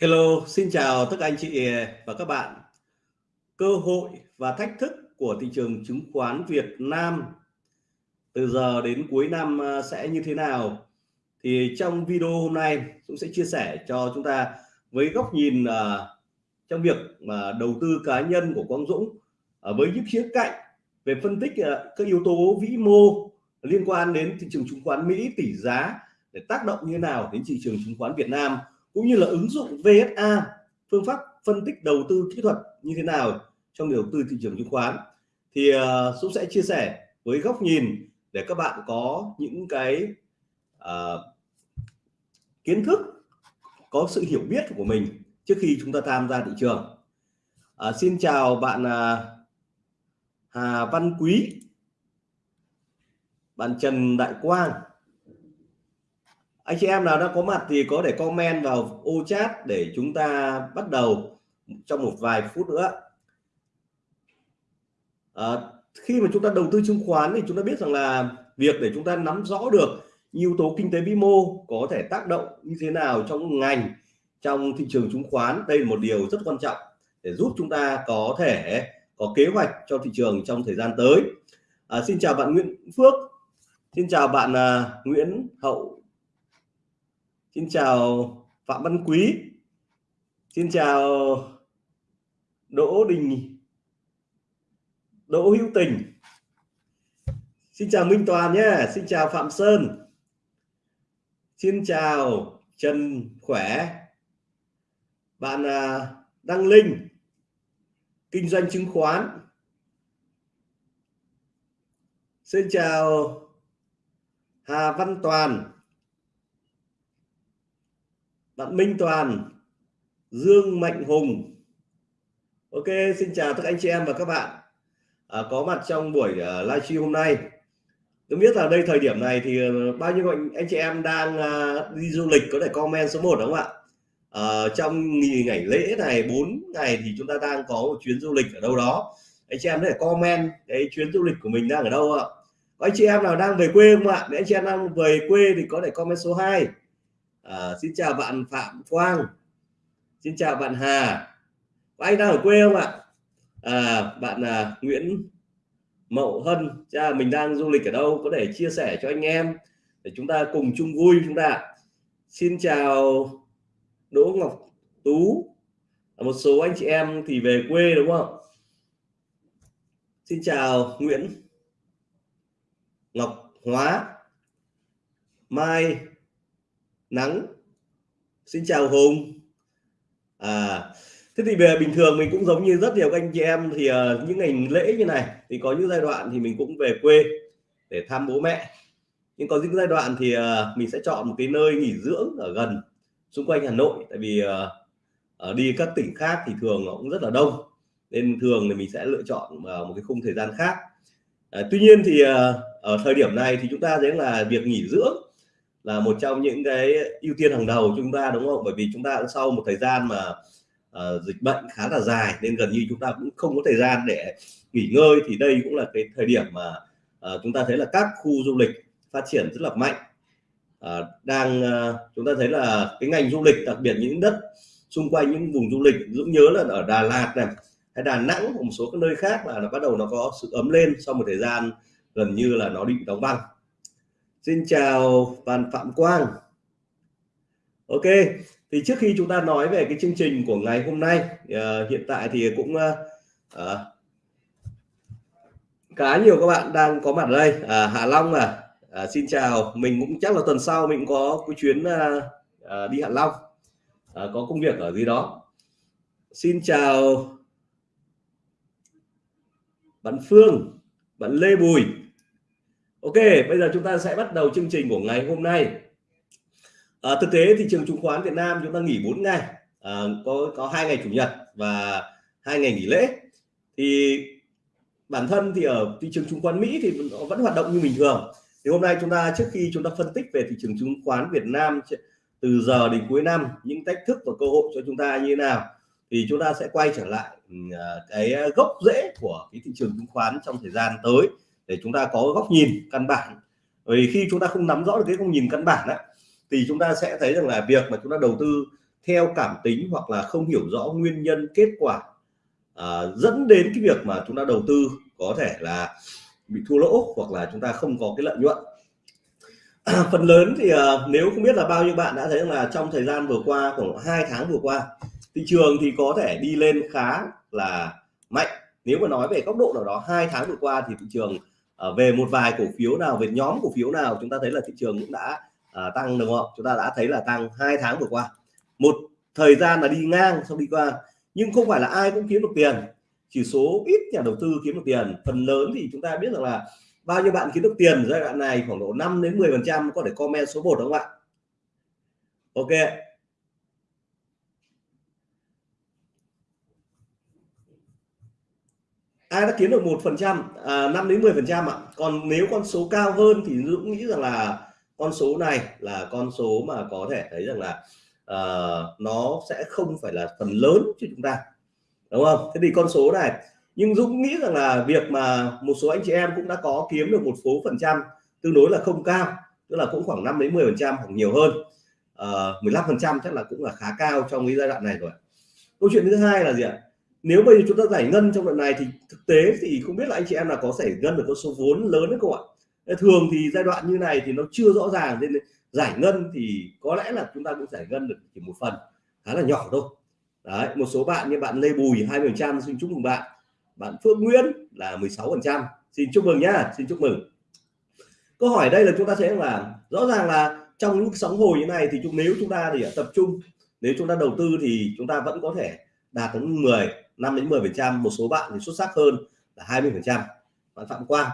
Hello, xin chào tất cả anh chị và các bạn. Cơ hội và thách thức của thị trường chứng khoán Việt Nam từ giờ đến cuối năm ờ, sẽ như thế nào? Thì trong video hôm nay cũng sẽ chia sẻ cho chúng ta với góc nhìn uh, trong việc mà đầu tư cá nhân của Quang Dũng uh, với những khía cạnh về phân tích uh, các yếu tố vĩ mô liên quan đến thị trường chứng khoán Mỹ tỷ giá để tác động như thế nào đến thị trường chứng khoán Việt Nam cũng như là ứng dụng VSA phương pháp phân tích đầu tư kỹ thuật như thế nào trong đầu tư thị trường chứng khoán. Thì uh, Dũng sẽ chia sẻ với góc nhìn để các bạn có những cái uh, kiến thức có sự hiểu biết của mình trước khi chúng ta tham gia thị trường. Uh, xin chào bạn uh, Hà Văn Quý bạn Trần Đại Quang anh chị em nào đã có mặt thì có thể comment vào ô chat để chúng ta bắt đầu trong một vài phút nữa. À, khi mà chúng ta đầu tư chứng khoán thì chúng ta biết rằng là việc để chúng ta nắm rõ được yếu tố kinh tế vĩ mô có thể tác động như thế nào trong ngành trong thị trường chứng khoán đây là một điều rất quan trọng để giúp chúng ta có thể có kế hoạch cho thị trường trong thời gian tới. À, xin chào bạn Nguyễn Phước xin chào bạn uh, Nguyễn Hậu. Xin chào Phạm Văn Quý. Xin chào Đỗ Đình. Đỗ Hữu Tình. Xin chào Minh Toàn nhé. Xin chào Phạm Sơn. Xin chào Trần Khỏe. Bạn à, Đăng Linh. Kinh doanh chứng khoán. Xin chào Hà Văn Toàn bạn Minh Toàn Dương Mạnh Hùng. Ok xin chào tất cả anh chị em và các bạn. À, có mặt trong buổi uh, livestream hôm nay. Tôi biết là đây thời điểm này thì à, bao nhiêu anh, anh chị em đang uh, đi du lịch có thể comment số 1 đúng không ạ? Uh, trong nghỉ ngày lễ này 4 ngày thì chúng ta đang có một chuyến du lịch ở đâu đó. Anh chị em có thể comment cái chuyến du lịch của mình đang ở đâu ạ? Có anh chị em nào đang về quê không ạ? Nếu anh chị em đang về quê thì có thể comment số 2 à, xin chào bạn Phạm Quang. Xin chào bạn Hà. Có anh đang ở quê không ạ? À, bạn à, Nguyễn Mậu Hân cha mình đang du lịch ở đâu? Có thể chia sẻ cho anh em để chúng ta cùng chung vui chúng ta xin chào Đỗ Ngọc Tú. Một số anh chị em thì về quê đúng không? Xin chào Nguyễn Ngọc Hóa. Mai nắng. Xin chào hùng. À thế thì về bình thường mình cũng giống như rất nhiều anh chị em thì uh, những ngày lễ như này thì có những giai đoạn thì mình cũng về quê để thăm bố mẹ. Nhưng có những giai đoạn thì uh, mình sẽ chọn một cái nơi nghỉ dưỡng ở gần xung quanh Hà Nội. Tại vì uh, ở đi các tỉnh khác thì thường nó cũng rất là đông nên thường thì mình sẽ lựa chọn vào một cái khung thời gian khác. À, tuy nhiên thì uh, ở thời điểm này thì chúng ta thấy là việc nghỉ dưỡng là một trong những cái ưu tiên hàng đầu chúng ta đúng không? Bởi vì chúng ta sau một thời gian mà uh, dịch bệnh khá là dài nên gần như chúng ta cũng không có thời gian để nghỉ ngơi thì đây cũng là cái thời điểm mà uh, chúng ta thấy là các khu du lịch phát triển rất là mạnh. Uh, đang uh, chúng ta thấy là cái ngành du lịch đặc biệt những đất xung quanh những vùng du lịch dũng nhớ là ở Đà Lạt này hay Đà Nẵng một số các nơi khác là nó bắt đầu nó có sự ấm lên sau một thời gian gần như là nó bị đóng băng. Xin chào bạn Phạm Quang. Ok thì trước khi chúng ta nói về cái chương trình của ngày hôm nay uh, hiện tại thì cũng uh, uh, khá nhiều các bạn đang có mặt ở đây. Uh, Hạ Long à, uh, xin chào. Mình cũng chắc là tuần sau mình có cái chuyến uh, uh, đi Hạ Long. Uh, có công việc ở gì đó. Xin chào bạn Phương bạn Lê Bùi. Ok, bây giờ chúng ta sẽ bắt đầu chương trình của ngày hôm nay. À, thực tế thị trường chứng khoán Việt Nam chúng ta nghỉ 4 ngày, à, có có hai ngày chủ nhật và hai ngày nghỉ lễ. Thì bản thân thì ở thị trường chứng khoán Mỹ thì nó vẫn hoạt động như bình thường. Thì hôm nay chúng ta trước khi chúng ta phân tích về thị trường chứng khoán Việt Nam từ giờ đến cuối năm những thách thức và cơ hội cho chúng ta như thế nào thì chúng ta sẽ quay trở lại à, cái gốc rễ của cái thị trường chứng khoán trong thời gian tới để chúng ta có góc nhìn căn bản. Vì khi chúng ta không nắm rõ được cái góc nhìn căn bản á, thì chúng ta sẽ thấy rằng là việc mà chúng ta đầu tư theo cảm tính hoặc là không hiểu rõ nguyên nhân kết quả à, dẫn đến cái việc mà chúng ta đầu tư có thể là bị thua lỗ hoặc là chúng ta không có cái lợi nhuận. Phần lớn thì à, nếu không biết là bao nhiêu bạn đã thấy là trong thời gian vừa qua khoảng hai tháng vừa qua thị trường thì có thể đi lên khá là mạnh. Nếu mà nói về góc độ nào đó hai tháng vừa qua thì thị trường Ờ, về một vài cổ phiếu nào về nhóm cổ phiếu nào chúng ta thấy là thị trường cũng đã à, tăng đúng không chúng ta đã thấy là tăng hai tháng vừa qua. Một thời gian là đi ngang xong đi qua nhưng không phải là ai cũng kiếm được tiền. Chỉ số ít nhà đầu tư kiếm được tiền. Phần lớn thì chúng ta biết rằng là bao nhiêu bạn kiếm được tiền giai đoạn này khoảng độ 5 đến 10 phần trăm có thể comment số 1 đúng không ạ? Ok. Ai đã kiếm được một phần trăm? À, năm đến 10 phần trăm ạ. Còn nếu con số cao hơn thì Dũng nghĩ rằng là con số này là con số mà có thể thấy rằng là uh, nó sẽ không phải là phần lớn cho chúng ta. Đúng không? Thế thì con số này nhưng Dũng nghĩ rằng là việc mà một số anh chị em cũng đã có kiếm được một số phần trăm tương đối là không cao tức là cũng khoảng 5 đến 10 phần trăm hoặc nhiều hơn. Ờ, uh, 15 phần trăm chắc là cũng là khá cao trong cái giai đoạn này rồi. Câu chuyện thứ hai là gì ạ? Nếu bây giờ chúng ta giải ngân trong đoạn này thì thực tế thì không biết là anh chị em là có giải ngân được con số vốn lớn đấy không ạ? Thường thì giai đoạn như này thì nó chưa rõ ràng nên giải ngân thì có lẽ là chúng ta cũng giải ngân được chỉ một phần, khá là nhỏ thôi. Đấy, một số bạn như bạn Lê Bùi 20 phần trăm, xin chúc mừng bạn. Bạn Phước Nguyễn là 16 phần trăm. Xin chúc mừng nhá, xin chúc mừng. Câu hỏi đây là chúng ta sẽ là, rõ ràng là trong những sóng hồi như này thì chúng, nếu chúng ta thì tập trung, nếu chúng ta đầu tư thì chúng ta vẫn có thể đạt đến 10 5 đến 10 phần trăm, một số bạn thì xuất sắc hơn là 20 phần trăm. Bạn Phạm Quang.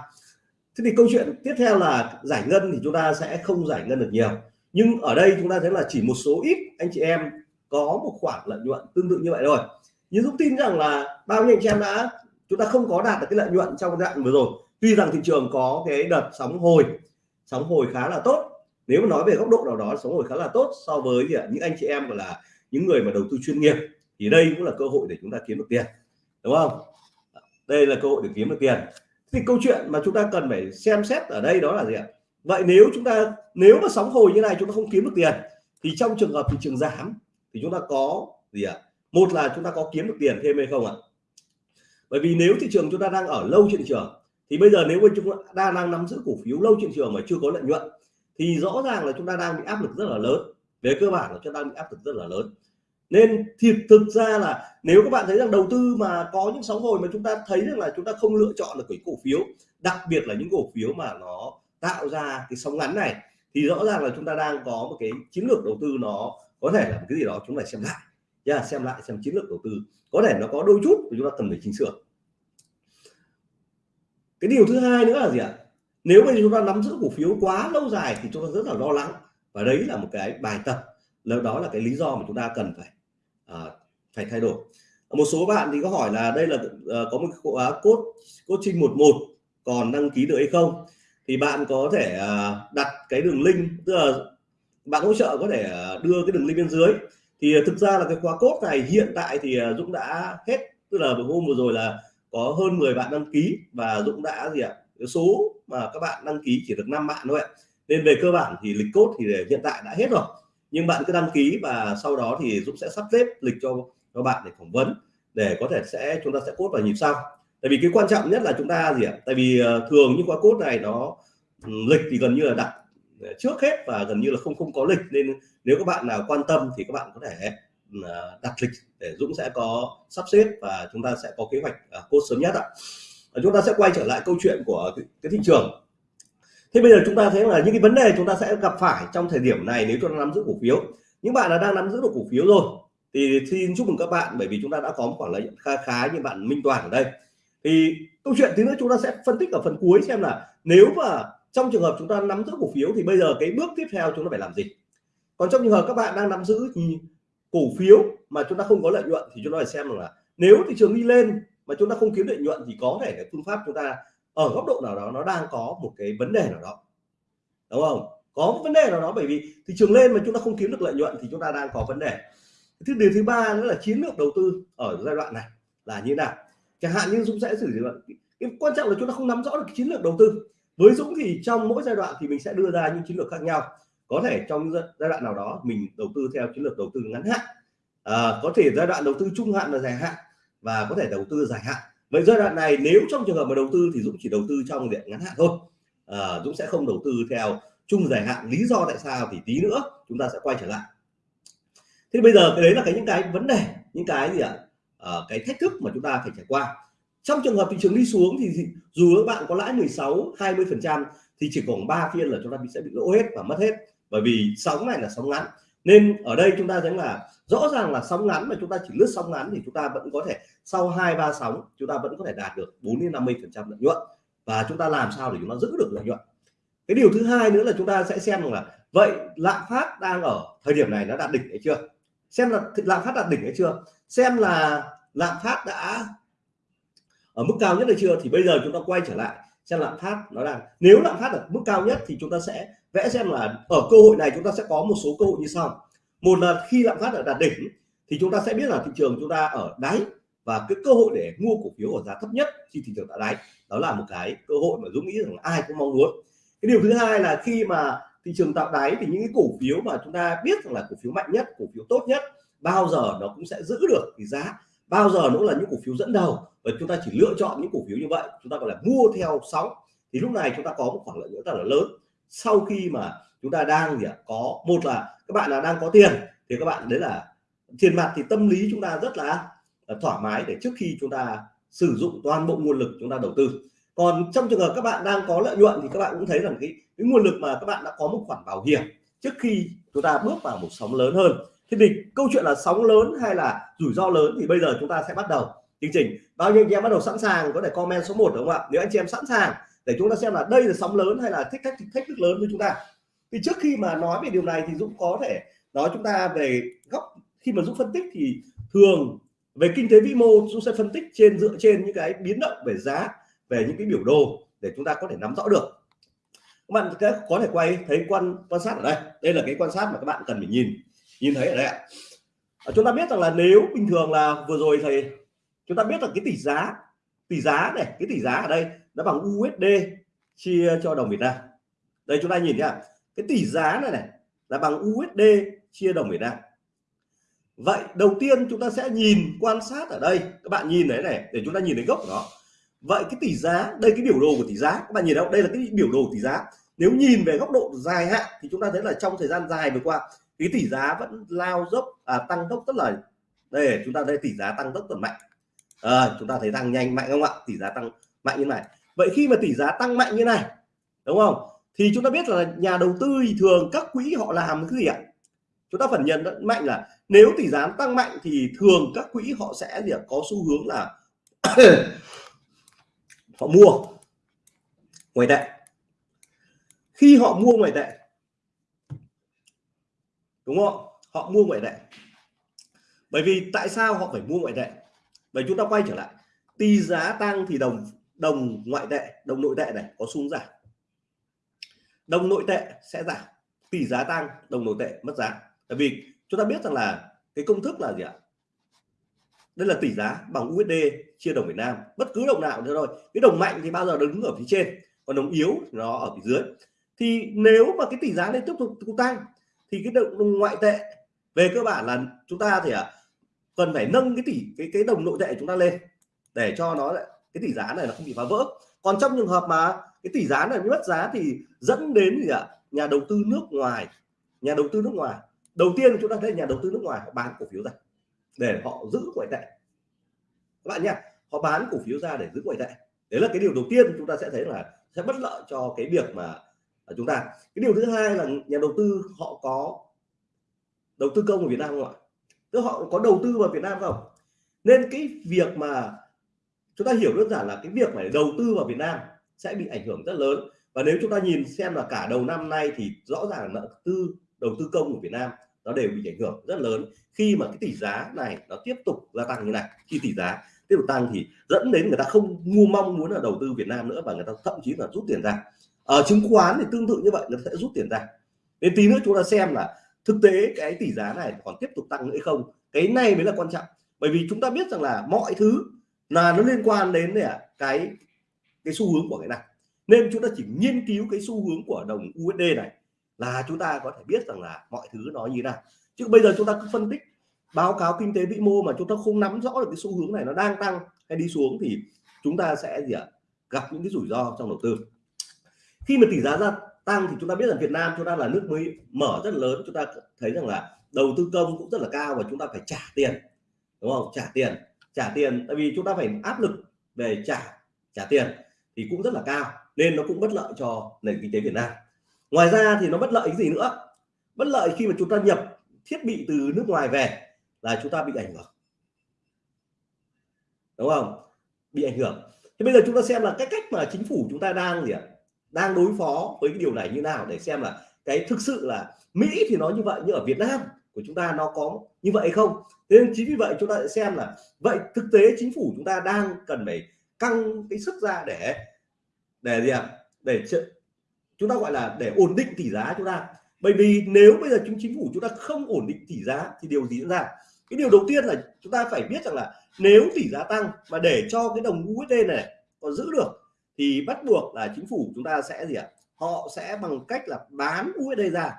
Thế thì câu chuyện tiếp theo là giải ngân thì chúng ta sẽ không giải ngân được nhiều. Nhưng ở đây chúng ta thấy là chỉ một số ít anh chị em có một khoản lợi nhuận tương tự như vậy rồi nhưng Dũng tin rằng là bao nhiêu anh chị em đã, chúng ta không có đạt được cái lợi nhuận trong giai đoạn vừa rồi. Tuy rằng thị trường có cái đợt sóng hồi sóng hồi khá là tốt. Nếu mà nói về góc độ nào đó, sóng hồi khá là tốt so với những anh chị em, gọi là, những người mà đầu tư chuyên nghiệp thì đây cũng là cơ hội để chúng ta kiếm được tiền, đúng không? Đây là cơ hội để kiếm được tiền. Thì câu chuyện mà chúng ta cần phải xem xét ở đây đó là gì ạ? Vậy nếu chúng ta, nếu mà sóng hồi như này chúng ta không kiếm được tiền, thì trong trường hợp thị trường giảm, thì chúng ta có gì ạ? Một là chúng ta có kiếm được tiền thêm hay không ạ? Bởi vì nếu thị trường chúng ta đang ở lâu trên thị trường, thì bây giờ nếu mà chúng ta đang nắm giữ cổ phiếu lâu trên thị trường mà chưa có lợi nhuận, thì rõ ràng là chúng ta đang bị áp lực rất là lớn. Về cơ bản là chúng ta đang bị áp lực rất là lớn nên thiệt thực ra là nếu các bạn thấy rằng đầu tư mà có những sóng hồi mà chúng ta thấy rằng là chúng ta không lựa chọn được cái cổ phiếu đặc biệt là những cổ phiếu mà nó tạo ra cái sóng ngắn này thì rõ ràng là chúng ta đang có một cái chiến lược đầu tư nó có thể là một cái gì đó chúng ta xem lại. Yeah, xem lại xem chiến lược đầu tư. Có thể nó có đôi chút thì chúng ta cần phải chỉnh sửa. Cái điều thứ hai nữa là gì ạ? Nếu mà chúng ta nắm giữ cổ phiếu quá lâu dài thì chúng ta rất là lo lắng. Và đấy là một cái bài tập. Đó là cái lý do mà chúng ta cần phải à, phải thay đổi. Một số bạn thì có hỏi là đây là uh, có một khóa cốt coaching 11 còn đăng ký được hay không? Thì bạn có thể uh, đặt cái đường link tức là bạn hỗ trợ có thể uh, đưa cái đường link bên dưới. Thì à, thực ra là cái khóa cốt này hiện tại thì Dũng đã hết tức là hôm vừa rồi là có hơn 10 bạn đăng ký và Dũng đã gì ạ? Cái số mà các bạn đăng ký chỉ được 5 bạn thôi ạ. Nên về cơ bản thì lịch cốt thì hiện tại đã hết rồi nhưng bạn cứ đăng ký và sau đó thì Dũng sẽ sắp xếp lịch cho cho bạn để phỏng vấn, để có thể sẽ, chúng ta sẽ cốt vào nhịp sau. Tại vì cái quan trọng nhất là chúng ta gì ạ? Tại vì ờ, thường những khóa cốt này nó ừ, lịch thì gần như là đặt trước hết và gần như là không không có lịch. Nên nếu các bạn nào quan tâm thì các bạn có thể ừ, ờ, đặt lịch để Dũng sẽ có sắp xếp và chúng ta sẽ có kế hoạch ờ, cốt sớm nhất ạ. Chúng ta sẽ quay trở lại câu chuyện của cái thị trường thế bây giờ chúng ta thấy là những cái vấn đề chúng ta sẽ gặp phải trong thời điểm này nếu chúng ta nắm giữ cổ phiếu những bạn là đang nắm giữ được cổ phiếu rồi thì xin chúc mừng các bạn bởi vì chúng ta đã có một khoản lợi nhuận khá khá như bạn Minh Toàn ở đây thì câu chuyện thứ nữa chúng ta sẽ phân tích ở phần cuối xem là nếu mà trong trường hợp chúng ta nắm giữ cổ phiếu thì bây giờ cái bước tiếp theo chúng ta phải làm gì còn trong trường hợp các bạn đang nắm giữ thì cổ phiếu mà chúng ta không có lợi nhuận thì chúng ta phải xem là nếu thị trường đi lên mà chúng ta không kiếm lợi nhuận thì có thể cái phương pháp chúng ta ở góc độ nào đó nó đang có một cái vấn đề nào đó. Đúng không? Có một vấn đề nào đó bởi vì thị trường lên mà chúng ta không kiếm được lợi nhuận thì chúng ta đang có vấn đề. Thứ điều thứ ba nữa là chiến lược đầu tư ở giai đoạn này là như nào? Chẳng hạn như dũng sẽ xử lý cái quan trọng là chúng ta không nắm rõ được chiến lược đầu tư. Với dũng thì trong mỗi giai đoạn thì mình sẽ đưa ra những chiến lược khác nhau. Có thể trong giai đoạn nào đó mình đầu tư theo chiến lược đầu tư ngắn hạn. À, có thể giai đoạn đầu tư trung hạn và dài hạn và có thể đầu tư dài hạn vậy giai đoạn này nếu trong trường hợp mà đầu tư thì Dũng chỉ đầu tư trong diện ngắn hạn thôi. À, Dũng sẽ không đầu tư theo chung dài hạn. Lý do tại sao thì tí nữa chúng ta sẽ quay trở lại. Thế bây giờ cái đấy là cái những cái vấn đề những cái gì ạ? À, cái thách thức mà chúng ta phải trải qua. Trong trường hợp thị trường đi xuống thì dù các bạn có lãi 16 20 phần trăm thì chỉ còn 3 phiên là chúng ta sẽ bị lỗ hết và mất hết. Bởi vì sóng này là sóng ngắn. Nên ở đây chúng ta thấy là rõ ràng là sóng ngắn mà chúng ta chỉ lướt sóng ngắn thì chúng ta vẫn có thể sau hai, ba sóng chúng ta vẫn có thể đạt được 4 đến 50 phần trăm lợi nhuận. Và chúng ta làm sao để chúng ta giữ được lợi nhuận? Cái điều thứ hai nữa là chúng ta sẽ xem là, vậy lạm phát đang ở thời điểm này nó đạt đỉnh hay chưa? Xem là lạm phát đạt đỉnh hay chưa? Xem là lạm phát đã ở mức cao nhất hay chưa? Thì bây giờ chúng ta quay trở lại xem lạm phát nó đang, nếu lạm phát ở mức cao nhất thì chúng ta sẽ vẽ xem là ở cơ hội này chúng ta sẽ có một số cơ hội như sau một là khi lạm phát ở đạt đỉnh, thì chúng ta sẽ biết là thị trường chúng ta ở đáy và cái cơ hội để mua cổ phiếu ở giá thấp nhất khi thị trường đã đáy. Đó là một cái cơ hội mà Dũng nghĩ rằng ai cũng mong muốn. Cái điều thứ hai là khi mà thị trường tạo đáy thì những cái cổ phiếu mà chúng ta biết rằng là cổ phiếu mạnh nhất, cổ phiếu tốt nhất, bao giờ nó cũng sẽ giữ được cái giá, bao giờ cũng là những cổ phiếu dẫn đầu và chúng ta chỉ lựa chọn những cổ phiếu như vậy, chúng ta gọi là mua theo sóng. Thì lúc này chúng ta có một khoản lợi nhuận rất là lớn. Sau khi mà chúng ta đang gì ạ? Có, một là các bạn là đang có tiền thì các bạn đấy là tiền mặt thì tâm lý chúng ta rất là, ờ, thoải mái để trước khi chúng ta sử dụng toàn bộ nguồn lực chúng ta đầu tư. Còn trong trường hợp các bạn đang có lợi nhuận thì các bạn cũng thấy rằng cái, cái nguồn lực mà các bạn đã có một khoản bảo hiểm trước khi chúng ta bước vào một sóng lớn hơn. Thế thì câu chuyện là sóng lớn hay là rủi ro lớn thì bây giờ chúng ta sẽ bắt đầu chương trình. Bao nhiêu anh em bắt đầu sẵn sàng có thể comment số 1 đúng không ạ? Nếu anh chị em sẵn sàng để chúng ta xem là đây là sóng lớn hay là thích thách thách thức lớn với chúng ta thì trước khi mà nói về điều này thì Dũng có thể nói chúng ta về góc, khi mà Dũng phân tích thì thường về kinh tế vĩ mô, Dũng sẽ phân tích trên, dựa trên những cái biến động về giá, về những cái biểu đồ để chúng ta có thể nắm rõ được. Các bạn có thể quay thấy quan quan sát ở đây. Đây là cái quan sát mà các bạn cần phải nhìn nhìn thấy ở đây ạ. À, chúng ta biết rằng là nếu bình thường là vừa rồi thầy chúng ta biết là cái tỷ giá tỷ giá này, cái tỷ giá ở đây nó bằng USD chia cho đồng Việt Nam. Đây chúng ta nhìn nhá cái tỷ giá này này là bằng USD chia đồng Việt Nam vậy đầu tiên chúng ta sẽ nhìn quan sát ở đây. Các bạn nhìn đấy này để chúng ta nhìn thấy gốc của nó. Vậy cái tỷ giá đây cái biểu đồ của tỷ giá. Các bạn nhìn đâu đây là cái biểu đồ tỷ giá. Nếu nhìn về góc độ dài hạn thì chúng ta thấy là trong thời gian dài vừa qua cái tỷ giá vẫn lao dốc à, tăng tốc rất là đây chúng ta thấy tỷ giá tăng tốc rất mạnh. À, chúng ta thấy tăng nhanh mạnh không ạ? Tỷ giá tăng mạnh như này. Vậy khi mà tỷ giá tăng mạnh như này đúng không? Thì chúng ta biết là nhà đầu tư thì thường các quỹ họ làm cái gì ạ? Chúng ta phần nhận mạnh là nếu tỷ giá tăng mạnh thì thường các quỹ họ sẽ gì có xu hướng là họ mua ngoại tệ. Khi họ mua ngoại tệ, đúng không? Họ mua ngoại tệ. Bởi vì tại sao họ phải mua ngoại tệ? Bởi chúng ta quay trở lại, tỷ giá tăng thì đồng đồng ngoại tệ, đồng nội tệ này có xuống giảm đồng nội tệ sẽ giảm tỷ giá tăng đồng nội tệ mất giá. Tại vì chúng ta biết rằng là cái công thức là gì ạ? Đây là tỷ giá bằng USD chia đồng Việt Nam. Bất cứ đồng nào nữa thôi. Cái đồng mạnh thì bao giờ đứng ở phía trên còn đồng yếu nó ở phía dưới. Thì nếu mà cái tỷ giá này tiếp tục tăng thì cái đồng ngoại tệ về cơ bản là chúng ta thì à, cần phải nâng cái tỷ cái cái đồng nội tệ chúng ta lên để cho nó cái tỷ giá này nó không bị phá vỡ. Còn trong trường hợp mà cái tỷ giá này mất giá thì dẫn đến gì ạ? Nhà đầu tư nước ngoài, nhà đầu tư nước ngoài. Đầu tiên chúng ta thấy nhà đầu tư nước ngoài họ bán cổ phiếu ra để họ giữ ngoại tệ. Các bạn nhé họ bán cổ phiếu ra để giữ ngoại tệ. Đấy là cái điều đầu tiên chúng ta sẽ thấy là sẽ bất lợi cho cái việc mà chúng ta. Cái điều thứ hai là nhà đầu tư họ có đầu tư công ở Việt Nam không ạ? Tức họ có đầu tư vào Việt Nam không? Nên cái việc mà chúng ta hiểu đơn giản là cái việc phải đầu tư vào Việt Nam sẽ bị ảnh hưởng rất lớn. Và nếu chúng ta nhìn xem là cả đầu năm nay thì rõ ràng nợ tư đầu tư công của Việt Nam nó đều bị ảnh hưởng rất lớn. Khi mà cái tỷ giá này nó tiếp tục gia tăng như này khi tỷ giá tiếp tục tăng thì dẫn đến người ta không mua mong muốn là đầu tư Việt Nam nữa và người ta thậm chí là rút tiền ra. Ở chứng khoán thì tương tự như vậy người ta sẽ rút tiền ra. Đến tí nữa chúng ta xem là thực tế cái tỷ giá này còn tiếp tục tăng nữa hay không. Cái này mới là quan trọng. Bởi vì chúng ta biết rằng là mọi thứ là nó liên quan đến này, cái cái xu hướng của cái này. Nên chúng ta chỉ nghiên cứu cái xu hướng của đồng USD này là chúng ta có thể biết rằng là mọi thứ nó như nào. Chứ bây giờ chúng ta cứ phân tích, báo cáo kinh tế vĩ mô mà chúng ta không nắm rõ được cái xu hướng này nó đang tăng hay đi xuống thì chúng ta sẽ gì ạ? Gặp những cái rủi ro trong đầu tư. Khi mà tỷ giá ra tăng thì chúng ta biết rằng Việt Nam chúng ta là nước mới mở rất lớn. Chúng ta thấy rằng là đầu tư công cũng rất là cao và chúng ta phải trả tiền, đúng không? Trả tiền trả tiền. Tại vì chúng ta phải áp lực về trả trả tiền thì cũng rất là cao, nên nó cũng bất lợi cho nền kinh tế Việt Nam. Ngoài ra thì nó bất lợi cái gì nữa? Bất lợi khi mà chúng ta nhập thiết bị từ nước ngoài về là chúng ta bị ảnh hưởng. Đúng không? Bị ảnh hưởng. Thế bây giờ chúng ta xem là cái cách mà chính phủ chúng ta đang gì ạ? Đang đối phó với cái điều này như nào để xem là cái thực sự là Mỹ thì nói như vậy, nhưng ở Việt Nam của chúng ta nó có như vậy không? Nên chính vì vậy chúng ta sẽ xem là, vậy thực tế chính phủ chúng ta đang cần phải căng cái sức ra để để gì ạ? Để chúng ta gọi là để ổn định tỷ giá chúng ta. Bởi vì nếu bây giờ chúng chính phủ chúng ta không ổn định tỷ giá thì điều gì diễn ra? Cái điều đầu tiên là chúng ta phải biết rằng là nếu tỷ giá tăng mà để cho cái đồng USD này còn giữ được thì bắt buộc là chính phủ chúng ta sẽ gì ạ? Họ sẽ bằng cách là bán USD ra.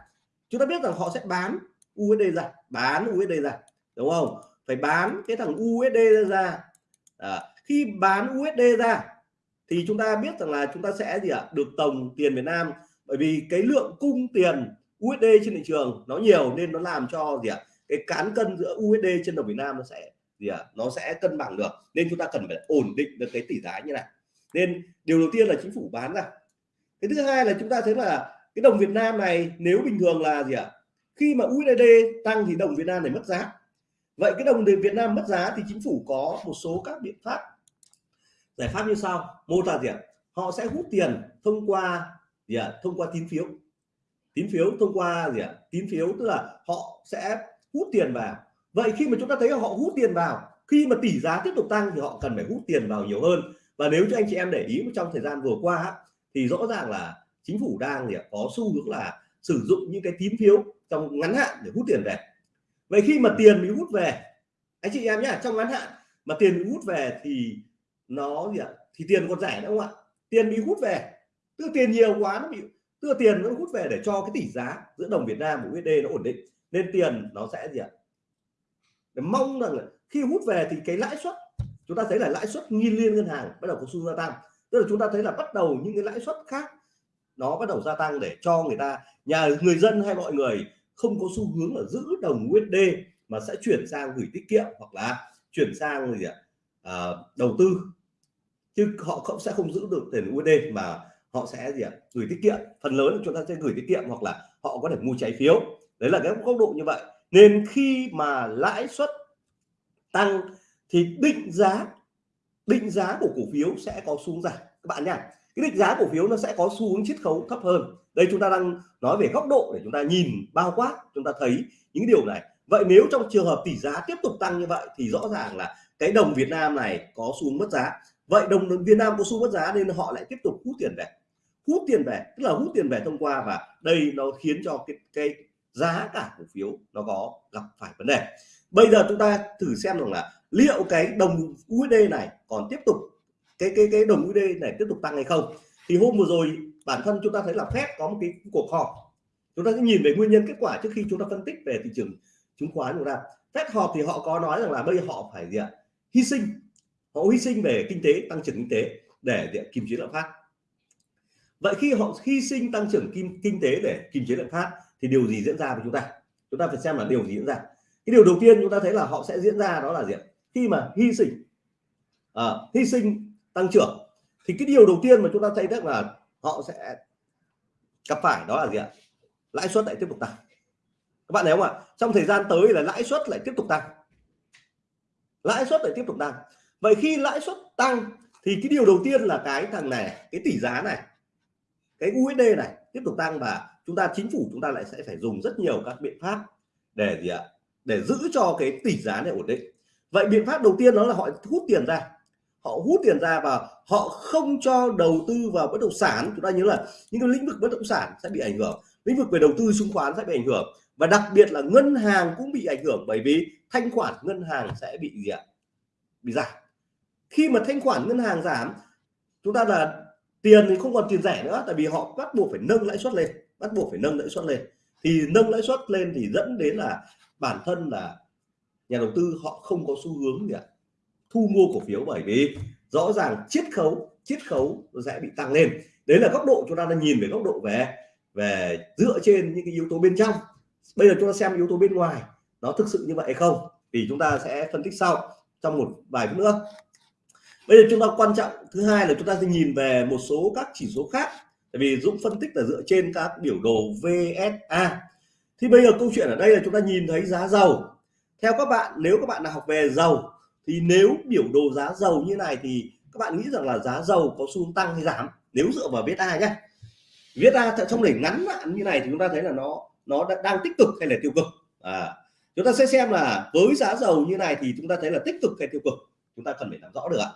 Chúng ta biết rằng họ sẽ bán USD ra bán USD ra đúng không? Phải bán cái thằng USD ra. À, khi bán USD ra, thì chúng ta biết rằng là chúng ta sẽ gì ạ? Được tổng tiền Việt Nam. Bởi vì cái lượng cung tiền USD trên thị trường nó nhiều nên nó làm cho gì ạ? Cái cán cân giữa USD trên đồng Việt Nam nó sẽ gì ạ? Nó sẽ cân bằng được. Nên chúng ta cần phải ổn định được cái tỷ giá như này. Nên điều đầu tiên là chính phủ bán ra. Cái thứ hai là chúng ta thấy là cái đồng Việt Nam này nếu bình thường là gì ạ? Khi mà USD tăng thì đồng Việt Nam này mất giá. Vậy cái đồng Việt Nam mất giá thì chính phủ có một số các biện pháp giải pháp như sau một là gì ạ? Họ sẽ hút tiền thông qua gì ạ? Thông qua tín phiếu. Tín phiếu thông qua gì ạ? Tín phiếu tức là họ sẽ hút tiền vào. Vậy khi mà chúng ta thấy họ hút tiền vào, khi mà tỷ giá tiếp tục tăng thì họ cần phải hút tiền vào nhiều hơn. Và nếu cho anh chị em để ý trong thời gian vừa qua thì rõ ràng là chính phủ đang gì có xu hướng là sử dụng những cái tín phiếu trong ngắn hạn để hút tiền về. Vậy khi mà tiền bị hút về, anh chị em nhé trong ngắn hạn mà tiền bị hút về thì nó gì ạ? Thì tiền còn rẻ nữa không ạ? Tiền bị hút về. Tức tiền nhiều quá nó bị tức tiền nó hút về để cho cái tỷ giá giữa đồng Việt Nam và USD nó ổn định. Nên tiền nó sẽ gì ạ? Để mong rằng là khi hút về thì cái lãi suất chúng ta thấy là lãi suất nghiên liên ngân hàng bắt đầu có xu hướng gia tăng. Tức là chúng ta thấy là bắt đầu những cái lãi suất khác nó bắt đầu gia tăng để cho người ta nhà người dân hay mọi người không có xu hướng là giữ đồng USD mà sẽ chuyển sang gửi tiết kiệm hoặc là chuyển sang gì ạ? à, À, đầu tư. Chứ họ không, sẽ không giữ được tiền USD mà họ sẽ gì ạ? Gửi tiết kiệm. Phần lớn chúng ta sẽ gửi tiết kiệm hoặc là họ có thể mua trái phiếu. Đấy là cái góc độ như vậy. Nên khi mà lãi suất tăng thì định giá định giá của cổ phiếu sẽ có xuống giảm. Các bạn nhá, cái định giá cổ phiếu nó sẽ có xu hướng chiết khấu thấp hơn. Đây chúng ta đang nói về góc độ để chúng ta nhìn bao quát, chúng ta thấy những điều này. Vậy nếu trong trường hợp tỷ giá tiếp tục tăng như vậy thì rõ ràng là cái đồng Việt Nam này có xu mất giá. Vậy đồng Việt Nam có xu mất giá nên họ lại tiếp tục hút tiền về. Hút tiền về tức là hút tiền về thông qua và đây nó khiến cho cái, cái giá cả cổ phiếu nó có gặp phải vấn đề. Bây giờ chúng ta thử xem rằng là liệu cái đồng USD này còn tiếp tục cái cái cái đồng USD này tiếp tục tăng hay không? Thì hôm vừa rồi bản thân chúng ta thấy là Fed có một cái cuộc họp. Chúng ta sẽ nhìn về nguyên nhân kết quả trước khi chúng ta phân tích về thị trường chứng khoán của ta. Fed họp thì họ có nói rằng là bây giờ họ phải gì ạ? Hy sinh họ hy sinh về kinh tế tăng trưởng kinh tế để, để kiềm chế lạm phát. Vậy khi họ hy sinh tăng trưởng kinh kinh tế để kiềm chế lạm phát thì điều gì diễn ra với chúng ta? Chúng ta phải xem là điều gì diễn ra. Cái điều đầu tiên chúng ta thấy là họ sẽ diễn ra đó là gì khi mà hy sinh à, hy sinh tăng trưởng thì cái điều đầu tiên mà chúng ta thấy được là họ sẽ gặp phải đó là gì ạ? Lãi suất lại tiếp tục tăng. Các bạn thấy không ạ? Trong thời gian tới là lãi suất lại tiếp tục tăng lãi suất lại tiếp tục tăng. Vậy khi lãi suất tăng thì cái điều đầu tiên là cái thằng này, cái tỷ giá này, cái USD này tiếp tục tăng và chúng ta, chính phủ chúng ta lại sẽ phải dùng rất nhiều các biện pháp để gì ạ? Để giữ cho cái tỷ giá này ổn định. Vậy biện pháp đầu tiên đó là họ hút tiền ra. Họ hút tiền ra và họ không cho đầu tư vào bất động sản. Chúng ta nhớ là những cái lĩnh vực bất động sản sẽ bị ảnh hưởng. Lĩnh vực về đầu tư, chứng khoán sẽ bị ảnh hưởng. Và đặc biệt là ngân hàng cũng bị ảnh hưởng bởi vì thanh khoản ngân hàng sẽ bị gì ạ? Bị giảm. Khi mà thanh khoản ngân hàng giảm, chúng ta là tiền thì không còn tiền rẻ nữa, tại vì họ bắt buộc phải nâng lãi suất lên, bắt buộc phải nâng lãi suất lên. Thì nâng lãi suất lên thì dẫn đến là bản thân là nhà đầu tư họ không có xu hướng gì ạ? Thu mua cổ phiếu bởi vì rõ ràng chiết khấu chiết khấu sẽ bị tăng lên. Đấy là góc độ chúng ta đang nhìn về góc độ về về dựa trên những cái yếu tố bên trong. Bây giờ chúng ta xem yếu tố bên ngoài nó thực sự như vậy hay không? Thì chúng ta sẽ phân tích sau trong một vài phút nữa. Bây giờ chúng ta quan trọng, thứ hai là chúng ta sẽ nhìn về một số các chỉ số khác. Tại vì Dũng phân tích là dựa trên các biểu đồ VSA thì bây giờ câu chuyện ở đây là chúng ta nhìn thấy giá dầu. Theo các bạn, nếu các bạn nào học về dầu, thì nếu biểu đồ giá dầu như này thì các bạn nghĩ rằng là giá dầu có xu hướng tăng hay giảm? Nếu dựa vào VSA nhé VSA trong đỉnh ngắn hạn như này thì chúng ta thấy là nó nó đang tích cực hay là tiêu cực? À chúng ta sẽ xem là với giá dầu như này thì chúng ta thấy là tích cực hay tiêu cực. Chúng ta cần phải làm rõ được ạ.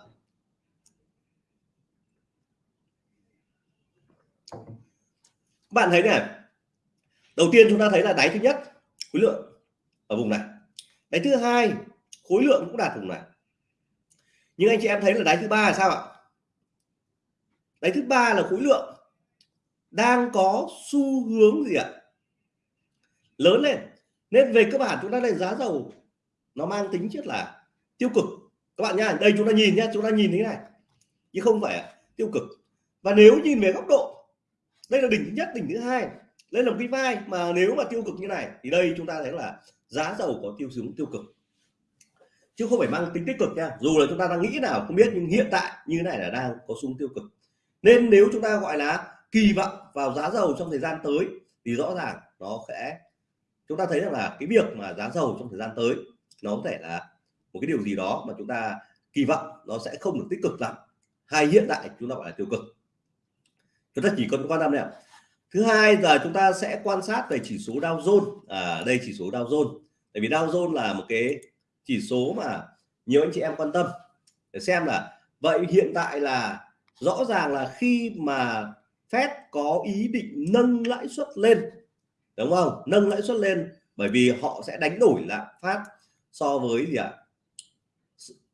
Bạn thấy này, đầu tiên chúng ta thấy là đáy thứ nhất, khối lượng ở vùng này. Đáy thứ hai, khối lượng cũng đạt vùng này. Nhưng anh chị em thấy là đáy thứ ba là sao ạ? Đáy thứ ba là khối lượng đang có xu hướng gì ạ? Lớn lên nên về cơ bản chúng ta đánh giá dầu nó mang tính chất là tiêu cực. Các bạn nhá, đây chúng ta nhìn nhá chúng ta nhìn thế này. Chứ không phải tiêu cực. Và nếu nhìn về góc độ đây là đỉnh thứ nhất đỉnh thứ hai đây là một cái vai mà nếu mà tiêu cực như này thì đây chúng ta thấy là giá dầu có tiêu xuống tiêu cực. Chứ không phải mang tính tích cực nha dù là chúng ta đang nghĩ nào không biết nhưng hiện tại như thế này là đang có xuống tiêu cực. Nên nếu chúng ta gọi là kỳ vọng vào giá dầu trong thời gian tới thì rõ ràng nó sẽ chúng ta thấy rằng là cái việc mà giá dầu trong thời gian tới nó có thể là một cái điều gì đó mà chúng ta kỳ vọng nó sẽ không được tích cực lắm, hay hiện tại chúng ta gọi là tiêu cực. Chúng ta chỉ cần quan tâm này thứ hai, giờ chúng ta sẽ quan sát về chỉ số Dow Jones. À đây chỉ số Dow Jones. Tại vì Dow Jones là một cái chỉ số mà nhiều anh chị em quan tâm. Để xem là vậy hiện tại là rõ ràng là khi mà Fed có ý định nâng lãi suất lên đúng không? Nâng lãi suất lên, bởi vì họ sẽ đánh đổi lạm phát so với gì ạ?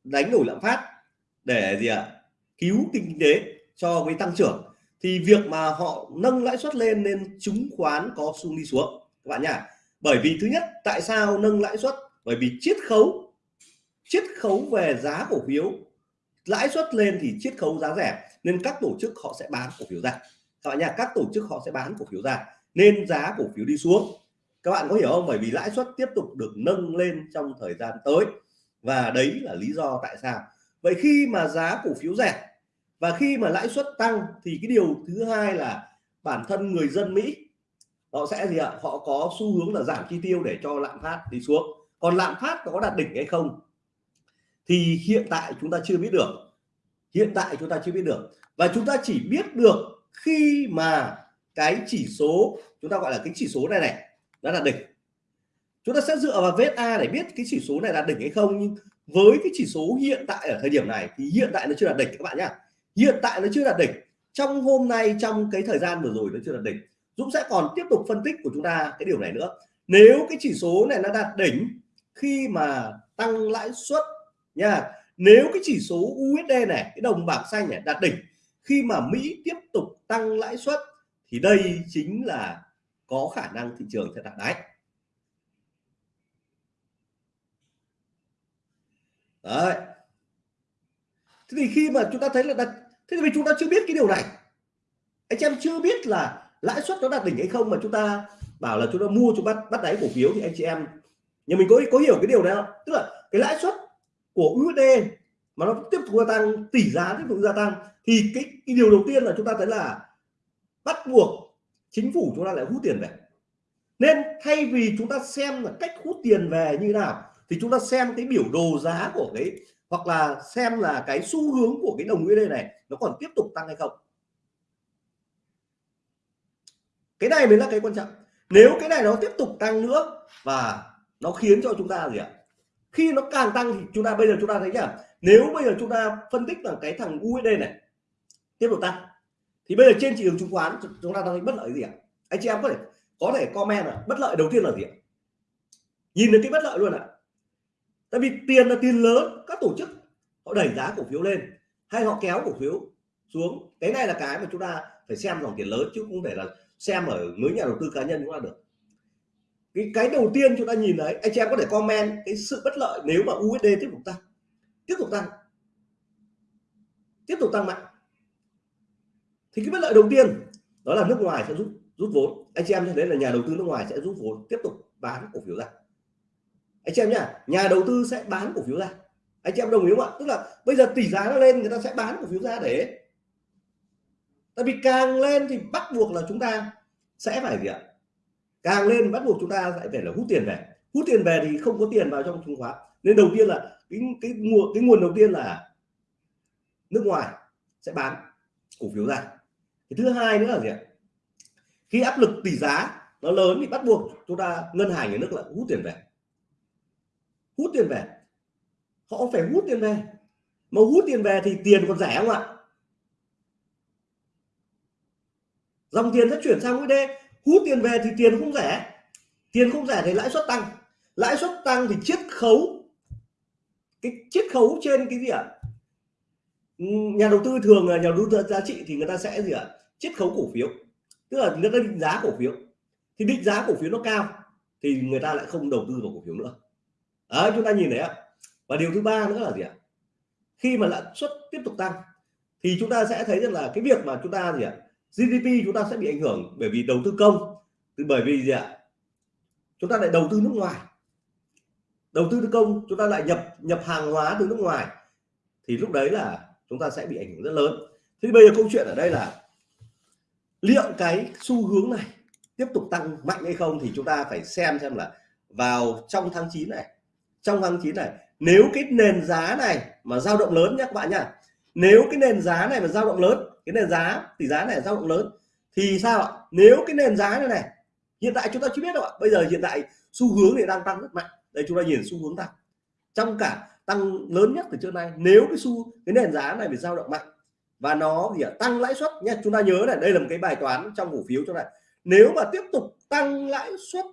Đánh đổi lạm phát để gì ạ? Cứu kinh tế cho với tăng trưởng. Thì việc mà họ nâng lãi suất lên nên chứng khoán có xu đi xuống, các bạn nhá. Bởi vì thứ nhất, tại sao nâng lãi suất? Bởi vì chiết khấu chiết khấu về giá cổ phiếu. Lãi suất lên thì chiết khấu giá rẻ, nên các tổ chức họ sẽ bán cổ phiếu ra. Các bạn nhá, các tổ chức họ sẽ bán cổ phiếu ra nên giá cổ phiếu đi xuống. Các bạn có hiểu không? Bởi vì lãi suất tiếp tục được nâng lên trong thời gian tới. Và đấy là lý do tại sao. Vậy khi mà giá cổ phiếu rẻ và khi mà lãi suất tăng thì cái điều thứ hai là bản thân người dân Mỹ, họ sẽ gì ạ? Họ có xu hướng là giảm chi tiêu để cho lạm phát đi xuống. Còn lạm phát có đạt đỉnh hay không? Thì hiện tại chúng ta chưa biết được. Hiện tại chúng ta chưa biết được. Và chúng ta chỉ biết được khi mà cái chỉ số, chúng ta gọi là cái chỉ số này này nó là đỉnh. Chúng ta sẽ dựa vào vết A để biết cái chỉ số này là đỉnh hay không, nhưng với cái chỉ số hiện tại ở thời điểm này thì hiện tại nó chưa là đỉnh các bạn nhá. Hiện tại nó chưa đạt đỉnh, trong hôm nay, trong cái thời gian vừa rồi nó chưa đạt đỉnh. Dũng sẽ còn tiếp tục phân tích của chúng ta cái điều này nữa. Nếu cái chỉ số này nó đạt đỉnh khi mà tăng lãi suất nha, nếu cái chỉ số USD này, cái đồng bảng xanh này đạt đỉnh khi mà Mỹ tiếp tục tăng lãi suất thì đây chính là có khả năng thị trường sẽ đạt đáy. Đấy. Thế thì khi mà chúng ta thấy là đặt thế thì chúng ta chưa biết cái điều này. Anh em chưa biết là lãi suất nó đạt đỉnh hay không mà chúng ta bảo là chúng ta mua chúng bắt bắt đáy cổ phiếu thì anh chị em nhưng mình có có hiểu cái điều này không? Tức là cái lãi suất của USD mà nó tiếp tục gia tăng tỷ giá tiếp tục gia tăng thì cái, cái điều đầu tiên là chúng ta thấy là bắt buộc chính phủ chúng ta lại hút tiền về. Nên thay vì chúng ta xem là cách hút tiền về như nào, thì chúng ta xem cái biểu đồ giá của cái, hoặc là xem là cái xu hướng của cái đồng USD này nó còn tiếp tục tăng hay không. Cái này mới là cái quan trọng. Nếu cái này nó tiếp tục tăng nữa và nó khiến cho chúng ta gì ạ? Khi nó càng tăng thì chúng ta, bây giờ chúng ta thấy nhá, nếu bây giờ chúng ta phân tích là cái thằng USD này, tiếp tục tăng thì bây giờ trên thị trường chứng khoán, chúng ta đang bất lợi gì ạ? Anh chị em có thể có thể comment là bất lợi đầu tiên là gì ạ? Nhìn đến cái bất lợi luôn ạ. Tại vì tiền là tiền lớn, các tổ chức họ đẩy giá cổ phiếu lên, hay họ kéo cổ phiếu xuống. Cái này là cái mà chúng ta phải xem dòng tiền lớn, chứ không thể là xem ở mới nhà đầu tư cá nhân cũng là được. Cái cái đầu tiên chúng ta nhìn đấy anh chị em có thể comment cái sự bất lợi nếu mà USD tiếp tục tăng. Tiếp tục tăng. Tiếp tục tăng mạnh thì cái bất lợi đầu tiên đó là nước ngoài sẽ rút rút vốn. Anh chị em cho thấy là nhà đầu tư nước ngoài sẽ rút vốn, tiếp tục bán cổ phiếu ra. Anh chị em nhá, nhà đầu tư sẽ bán cổ phiếu ra. Anh chị em đồng ý không ạ? Tức là bây giờ tỷ giá nó lên, người ta sẽ bán cổ phiếu ra để tại vì càng lên thì bắt buộc là chúng ta sẽ phải gì ạ? Càng lên bắt buộc chúng ta lại phải là hút tiền về. Hút tiền về thì không có tiền vào trong chứng khoán. Nên đầu tiên là cái cái nguồn cái nguồn đầu tiên là nước ngoài sẽ bán cổ phiếu ra cái thứ hai nữa là gì ạ? Khi áp lực tỷ giá nó lớn thì bắt buộc chúng ta, ngân hàng, nhà nước lại hút tiền về. Hút tiền về. Họ phải hút tiền về. Mà hút tiền về thì tiền còn rẻ không ạ? Dòng tiền sẽ chuyển sang USD hút tiền về thì tiền không rẻ. Tiền không rẻ thì lãi suất tăng. Lãi suất tăng thì chiết khấu. Cái chiết khấu trên cái gì ạ? Nhà đầu tư thường là nhà đầu tư giá trị thì người ta sẽ gì ạ? Chiết khấu cổ phiếu. Tức là người ta định giá cổ phiếu. Thì định giá cổ phiếu nó cao thì người ta lại không đầu tư vào cổ phiếu nữa. Đấy, chúng ta nhìn thấy ạ. Và điều thứ ba nữa là gì ạ? Khi mà lãi suất tiếp tục tăng thì chúng ta sẽ thấy rằng là cái việc mà chúng ta gì ạ? GDP chúng ta sẽ bị ảnh hưởng bởi vì đầu tư công. Bởi vì gì ạ? Chúng ta lại đầu tư nước ngoài. Đầu tư công chúng ta lại nhập nhập hàng hóa từ nước ngoài. Thì lúc đấy là chúng ta sẽ bị ảnh hưởng rất lớn. Thế bây giờ câu chuyện ở đây là liệu cái xu hướng này tiếp tục tăng mạnh hay không thì chúng ta phải xem xem là vào trong tháng 9 này, trong tháng 9 này, nếu cái nền giá này mà dao động lớn nhé các bạn nhá, nếu cái nền giá này mà dao động lớn, cái nền giá, tỷ giá này dao động lớn thì sao ạ? Nếu cái nền giá này này, hiện tại chúng ta chưa biết đâu ạ. Bây giờ hiện tại xu hướng thì đang tăng rất mạnh. Đây chúng ta nhìn xu hướng tăng. Trong cả tăng lớn nhất từ trước nay. Nếu cái xu cái nền giá này bị dao động mạnh và nó gì ạ? Tăng lãi suất nhé chúng ta nhớ này đây là một cái bài toán trong cổ phiếu cho này. Nếu mà tiếp tục tăng lãi suất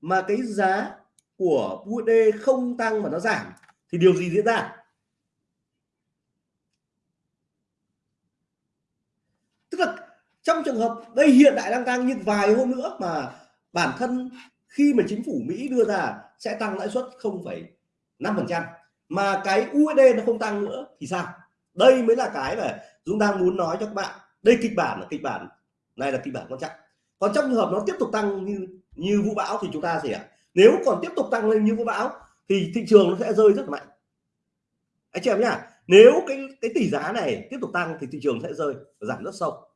mà cái giá của USD không tăng mà nó giảm thì điều gì diễn ra? Tức là trong trường hợp đây hiện tại đang tăng nhưng vài hôm nữa mà bản thân khi mà chính phủ Mỹ đưa ra sẽ tăng lãi suất 0,5% mà cái USD nó không tăng nữa thì sao? Đây mới là cái mà Dũng đang muốn nói cho các bạn. Đây kịch bản là kịch bản, này là kịch bản quan trọng. Còn trong trường hợp nó tiếp tục tăng như như vũ bão thì chúng ta gì ạ? nếu còn tiếp tục tăng lên như vũ bão thì thị trường nó sẽ rơi rất mạnh. Anh chị em nhá, nếu cái cái tỷ giá này tiếp tục tăng thì thị trường sẽ rơi, giảm rất sâu.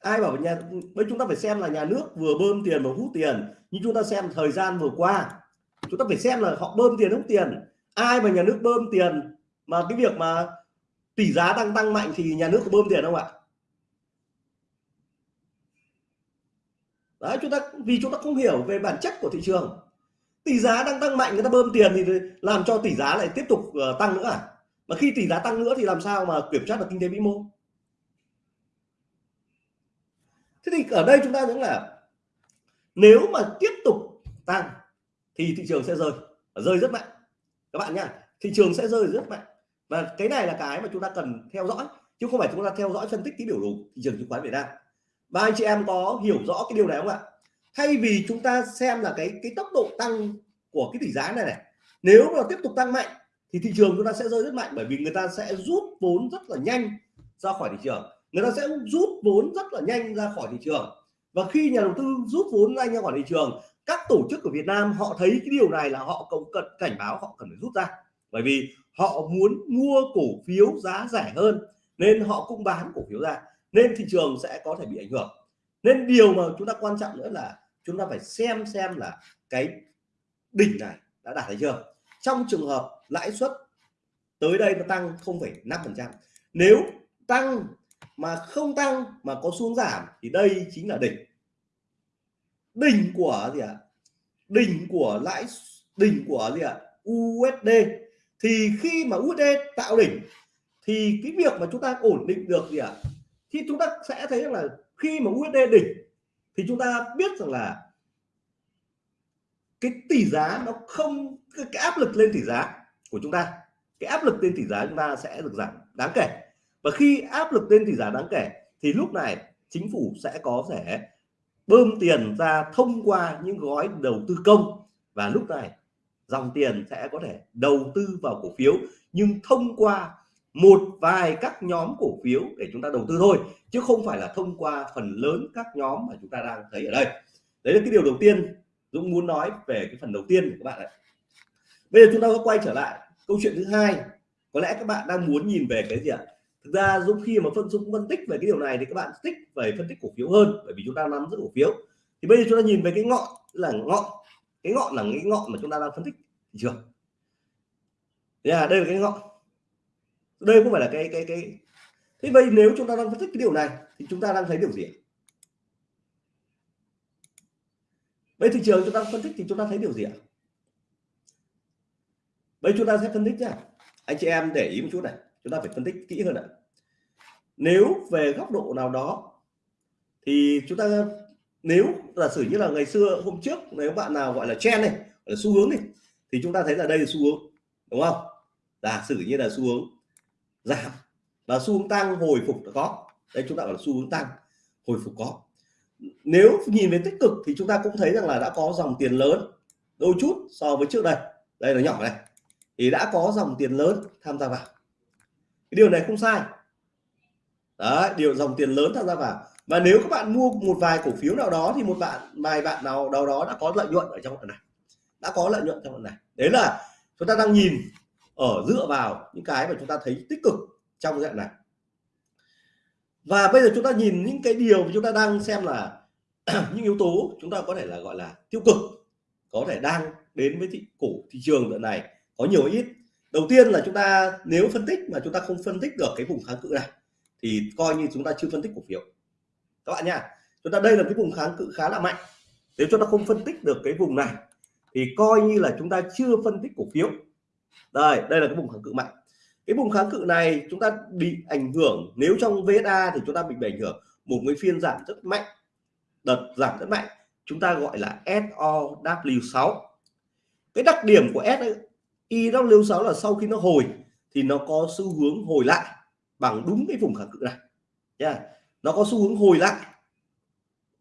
Ai bảo nhà bây chúng ta phải xem là nhà nước vừa bơm tiền và hút tiền, nhưng chúng ta xem thời gian vừa qua chúng ta phải xem là họ bơm tiền hút tiền. Ai mà nhà nước bơm tiền mà cái việc mà tỷ giá đang tăng mạnh thì nhà nước có bơm tiền không ạ? Đấy chúng ta vì chúng ta không hiểu về bản chất của thị trường. Tỷ giá đang tăng mạnh người ta bơm tiền thì làm cho tỷ giá lại tiếp tục uh, tăng nữa à? Mà khi tỷ giá tăng nữa thì làm sao mà kiểm soát được kinh tế vĩ mô? Thế thì ở đây chúng ta thấy là nếu mà tiếp tục tăng thì thị trường sẽ rơi. Rơi rất mạnh. Các bạn nhá, thị trường sẽ rơi rất mạnh. Và cái này là cái mà chúng ta cần theo dõi, chứ không phải chúng ta theo dõi phân tích tí biểu đồ thị trường chứng khoán Việt Nam. Ba anh chị em có hiểu rõ cái điều này không ạ? Thay vì chúng ta xem là cái cái tốc độ tăng của cái tỷ giá này này, nếu mà tiếp tục tăng mạnh, thì thị trường chúng ta sẽ rơi rất mạnh, bởi vì người ta sẽ rút vốn rất là nhanh ra khỏi thị trường. Người ta sẽ rút vốn rất là nhanh ra khỏi thị trường và khi nhà đầu tư rút vốn ra ra khỏi thị trường các tổ chức của Việt Nam họ thấy cái điều này là họ cũng cần cảnh báo họ cần phải rút ra. Bởi vì họ muốn mua cổ phiếu giá rẻ hơn nên họ cũng bán cổ phiếu ra nên thị trường sẽ có thể bị ảnh hưởng. Nên điều mà chúng ta quan trọng nữa là chúng ta phải xem xem là cái đỉnh này đã đạt hay chưa. Trong trường hợp lãi suất tới đây nó tăng 0,5 phần trăm nếu tăng mà không tăng mà có xuống giảm thì đây chính là đỉnh đỉnh của gì ạ à? đỉnh của lãi, đỉnh của gì ạ à? USD thì khi mà USD tạo đỉnh, thì cái việc mà chúng ta ổn định được gì ạ à? thì chúng ta sẽ thấy rằng là khi mà USD đỉnh, thì chúng ta biết rằng là cái tỷ giá nó không cái áp lực lên tỷ giá của chúng ta, cái áp lực lên tỷ giá chúng ta sẽ được giảm đáng kể và khi áp lực lên tỷ giá đáng kể. Thì lúc này, chính phủ sẽ có thể bơm tiền ra thông qua những gói đầu tư công. Và lúc này, dòng tiền sẽ có thể đầu tư vào cổ phiếu, nhưng thông qua một vài các nhóm cổ phiếu để chúng ta đầu tư thôi, chứ không phải là thông qua phần lớn các nhóm mà chúng ta đang thấy ở đây. Đấy là cái điều đầu tiên Dũng muốn nói về cái phần đầu tiên của các bạn ạ. Bây giờ chúng ta có quay trở lại câu chuyện thứ hai. Có lẽ các bạn đang muốn nhìn về cái gì ạ? Thực ra Dũng khi mà phân Dũng phân tích về cái điều này thì các bạn thích về phân tích cổ phiếu hơn bởi vì chúng ta nắm giữ cổ phiếu. Thì bây giờ chúng ta nhìn về cái ngọn là ngọn cái ngọn là cái ngọn mà chúng ta đang phân tích thị trường. Yeah, à, đây là cái ngọn. Đây cũng phải là cái cái cái. Thế vậy nếu chúng ta đang phân tích cái điều này thì chúng ta đang thấy điều gì bây thị trường chúng ta phân tích thì chúng ta thấy điều gì ạ? Bây chúng ta sẽ phân tích nhá. Anh chị em để ý một chút này chúng ta phải phân tích kỹ hơn ạ. Nếu về góc độ nào đó, thì chúng ta, nếu giả sử như là ngày xưa, hôm trước, nếu bạn nào gọi là trend này là xu hướng này, thì chúng ta thấy là đây là xu hướng, đúng không? Giả sử như là xu hướng giảm và xu hướng tăng, hồi phục có. Đây chúng ta gọi là xu hướng tăng, hồi phục có. Nếu nhìn về tích cực thì chúng ta cũng thấy rằng là đã có dòng tiền lớn, đôi chút so với trước đây. Đây là nhỏ này. Thì đã có dòng tiền lớn tham gia vào điều này không sai. Đấy, điều dòng tiền lớn tham gia vào và nếu các bạn mua một vài cổ phiếu nào đó thì một bạn, vài bạn nào đâu đó đã có lợi nhuận ở trong đoạn này. Đã có lợi nhuận trong đoạn này. Đấy là chúng ta đang nhìn ở dựa vào những cái mà chúng ta thấy tích cực trong dạng này. Và bây giờ chúng ta nhìn những cái điều mà chúng ta đang xem là những yếu tố chúng ta có thể là gọi là tiêu cực, có thể đang đến với thị cổ, thị trường đoạn này có nhiều ít đầu tiên là chúng ta nếu phân tích mà chúng ta không phân tích được cái vùng kháng cự này, thì coi như chúng ta chưa phân tích cổ phiếu. Các bạn nha chúng ta đây là cái vùng kháng cự khá là mạnh. Nếu chúng ta không phân tích được cái vùng này, thì coi như là chúng ta chưa phân tích cổ phiếu. Đây đây là cái vùng kháng cự mạnh. Cái vùng kháng cự này chúng ta bị ảnh hưởng, nếu trong VSA thì chúng ta bị ảnh hưởng một cái phiên giảm rất mạnh, đợt giảm rất mạnh. Chúng ta gọi là SOW6 cái đặc điểm của IW6 là sau khi nó hồi, thì nó có xu hướng hồi lại bằng đúng cái vùng kháng cự này. Nha. Yeah. nó có xu hướng hồi lại.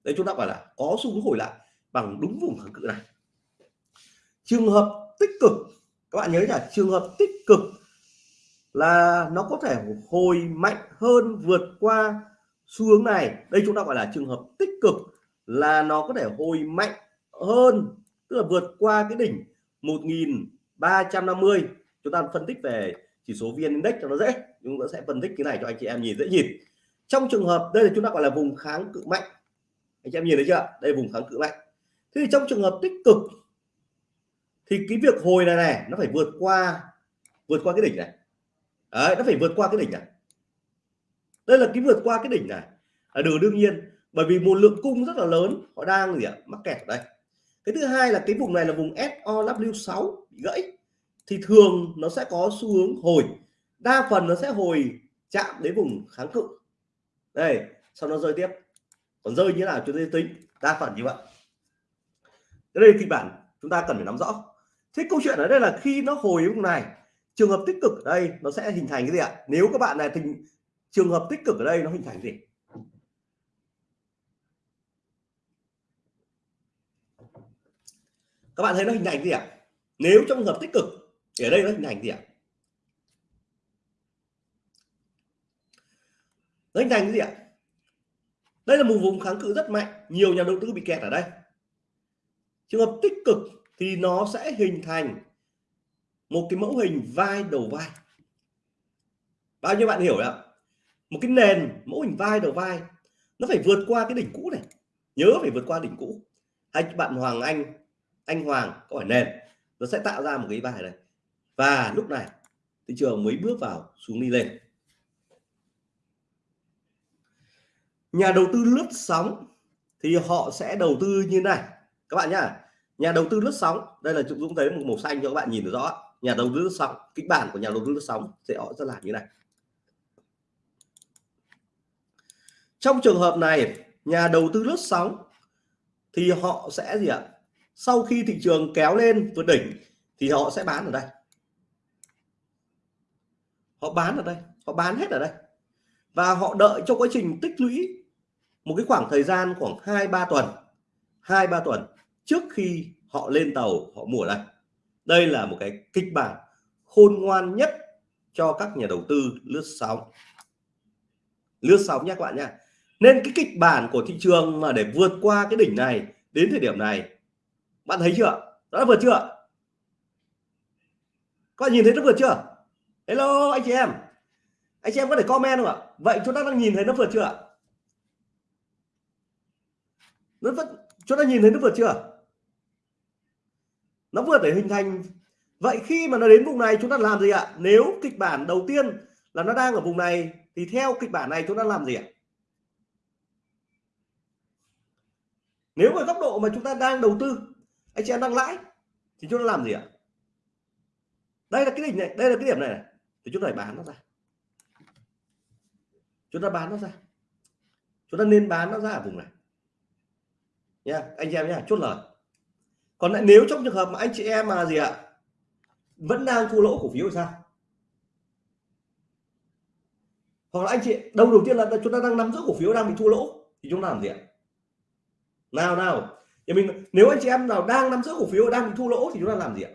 Đấy chúng ta gọi là có xu hướng hồi lại bằng đúng vùng kháng cự này. Trường hợp tích cực, các bạn nhớ là trường hợp tích cực là nó có thể hồi mạnh hơn vượt qua xu hướng này. Đây chúng ta gọi là trường hợp tích cực là nó có thể hồi mạnh hơn, tức là vượt qua cái đỉnh 1350 chúng ta phân tích về chỉ số VN Index cho nó dễ chúng ta sẽ phân tích cái này cho anh chị em nhìn dễ nhìn. Trong trường hợp đây là chúng ta gọi là vùng kháng cự mạnh. Anh chị em nhìn thấy chưa? Đây vùng kháng cự mạnh. Thế thì trong trường hợp tích cực thì cái việc hồi này này nó phải vượt qua vượt qua cái đỉnh này. Đấy, nó phải vượt qua cái đỉnh này. Đây là cái vượt qua cái đỉnh này. Là điều đương nhiên bởi vì một lượng cung rất là lớn họ đang gì ạ? Mắc kẹt ở đây. Cái thứ hai là cái vùng này là vùng SOW6 bị gãy, thì thường nó sẽ có xu hướng hồi, đa phần nó sẽ hồi chạm đến vùng kháng cự. Đây, sau nó rơi tiếp. Còn rơi như nào chúng ta tính đa phần như vậy. Đây kịch bản chúng ta cần phải nắm rõ. Thế câu chuyện ở đây là khi nó hồi vùng này, trường hợp tích cực ở đây nó sẽ hình thành cái gì ạ? Nếu các bạn này thì trường hợp tích cực ở đây nó hình thành gì? Các bạn thấy nó hình thành gì ạ? Nếu trong trường hợp tích cực, thì ở đây nó hình thành gì ạ? Nó hình thành cái gì ạ? Đây là một vùng kháng cự rất mạnh, nhiều nhà đầu tư bị kẹt ở đây. Trường hợp tích cực thì nó sẽ hình thành một cái mẫu hình vai đầu vai. Bao nhiêu bạn hiểu ạ? Một cái nền mẫu hình vai đầu vai, nó phải vượt qua cái đỉnh cũ này. Nhớ phải vượt qua đỉnh cũ. Hay bạn Hoàng Anh anh Hoàng có phải nền? Nó sẽ tạo ra một cái bài này. Và lúc này, thị trường mới bước vào xuống đi lên. Nhà đầu tư lướt sóng thì họ sẽ đầu tư như này. Các bạn nhá, nhà đầu tư lướt sóng, đây là Dũng thấy một màu xanh cho các bạn nhìn được rõ. Nhà đầu tư lướt sóng, kịch bản của nhà đầu tư lướt sóng sẽ họ sẽ làm như này. Trong trường hợp này, nhà đầu tư lướt sóng thì họ sẽ gì ạ? Sau khi thị trường kéo lên vượt đỉnh, thì họ sẽ bán ở đây. Họ bán ở đây, họ bán hết ở đây. Và họ đợi cho quá trình tích lũy một cái khoảng thời gian khoảng 2 3 tuần 2 3 tuần trước khi họ lên tàu, họ mua đây. Đây là một cái kịch bản khôn ngoan nhất cho các nhà đầu tư lướt sóng. Lướt sóng nhé các bạn nha nên cái kịch bản của thị trường mà để vượt qua cái đỉnh này, đến thời điểm này bạn thấy chưa? Đã vượt chưa? Có nhìn thấy nó vượt chưa? Hello, anh chị em. Anh chị em có thể comment không ạ? Vậy chúng ta đang nhìn thấy nó vượt chưa nó vẫn, chúng ta nhìn thấy nó vượt chưa? Nó vượt để hình thành. Vậy khi mà nó đến vùng này, chúng ta làm gì ạ? Nếu kịch bản đầu tiên là nó đang ở vùng này, thì theo kịch bản này chúng ta làm gì ạ? Nếu ở góc độ mà chúng ta đang đầu tư anh chị em đang lãi. Thì chúng ta làm gì ạ? Đây là cái đỉnh này đây là cái điểm này, này. thì chúng ta phải bán nó ra. Chúng ta bán nó ra. Chúng ta nên bán nó ra ở vùng này. Nha anh chị em nhá chốt lời. Còn lại nếu trong trường hợp mà anh chị em mà gì ạ? Vẫn đang thua lỗ cổ phiếu thì sao? Hoặc là anh chị đầu đầu tiên là chúng ta đang nắm giữ cổ phiếu đang bị thua lỗ thì chúng ta làm gì ạ? Nào nào thì mình, nếu anh chị em nào đang nắm giữ cổ phiếu, đang bị thu lỗ thì chúng ta làm gì ạ?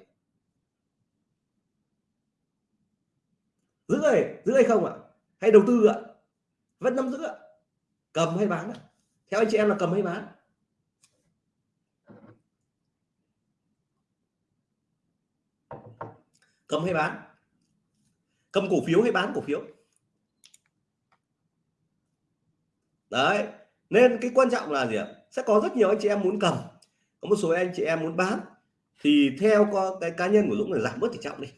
Giữ này giữ hay không ạ? Hay đầu tư ạ. Vẫn nắm giữ ạ. Cầm hay bán ạ? Theo anh chị em là cầm hay bán? Cầm hay bán? Cầm cổ phiếu hay bán cổ phiếu? Đấy, nên cái quan trọng là gì ạ? Sẽ có rất nhiều anh chị em muốn cầm. Có một số anh chị em muốn bán. Thì theo có cái cá nhân của Dũng là giảm bớt tỷ trọng đi.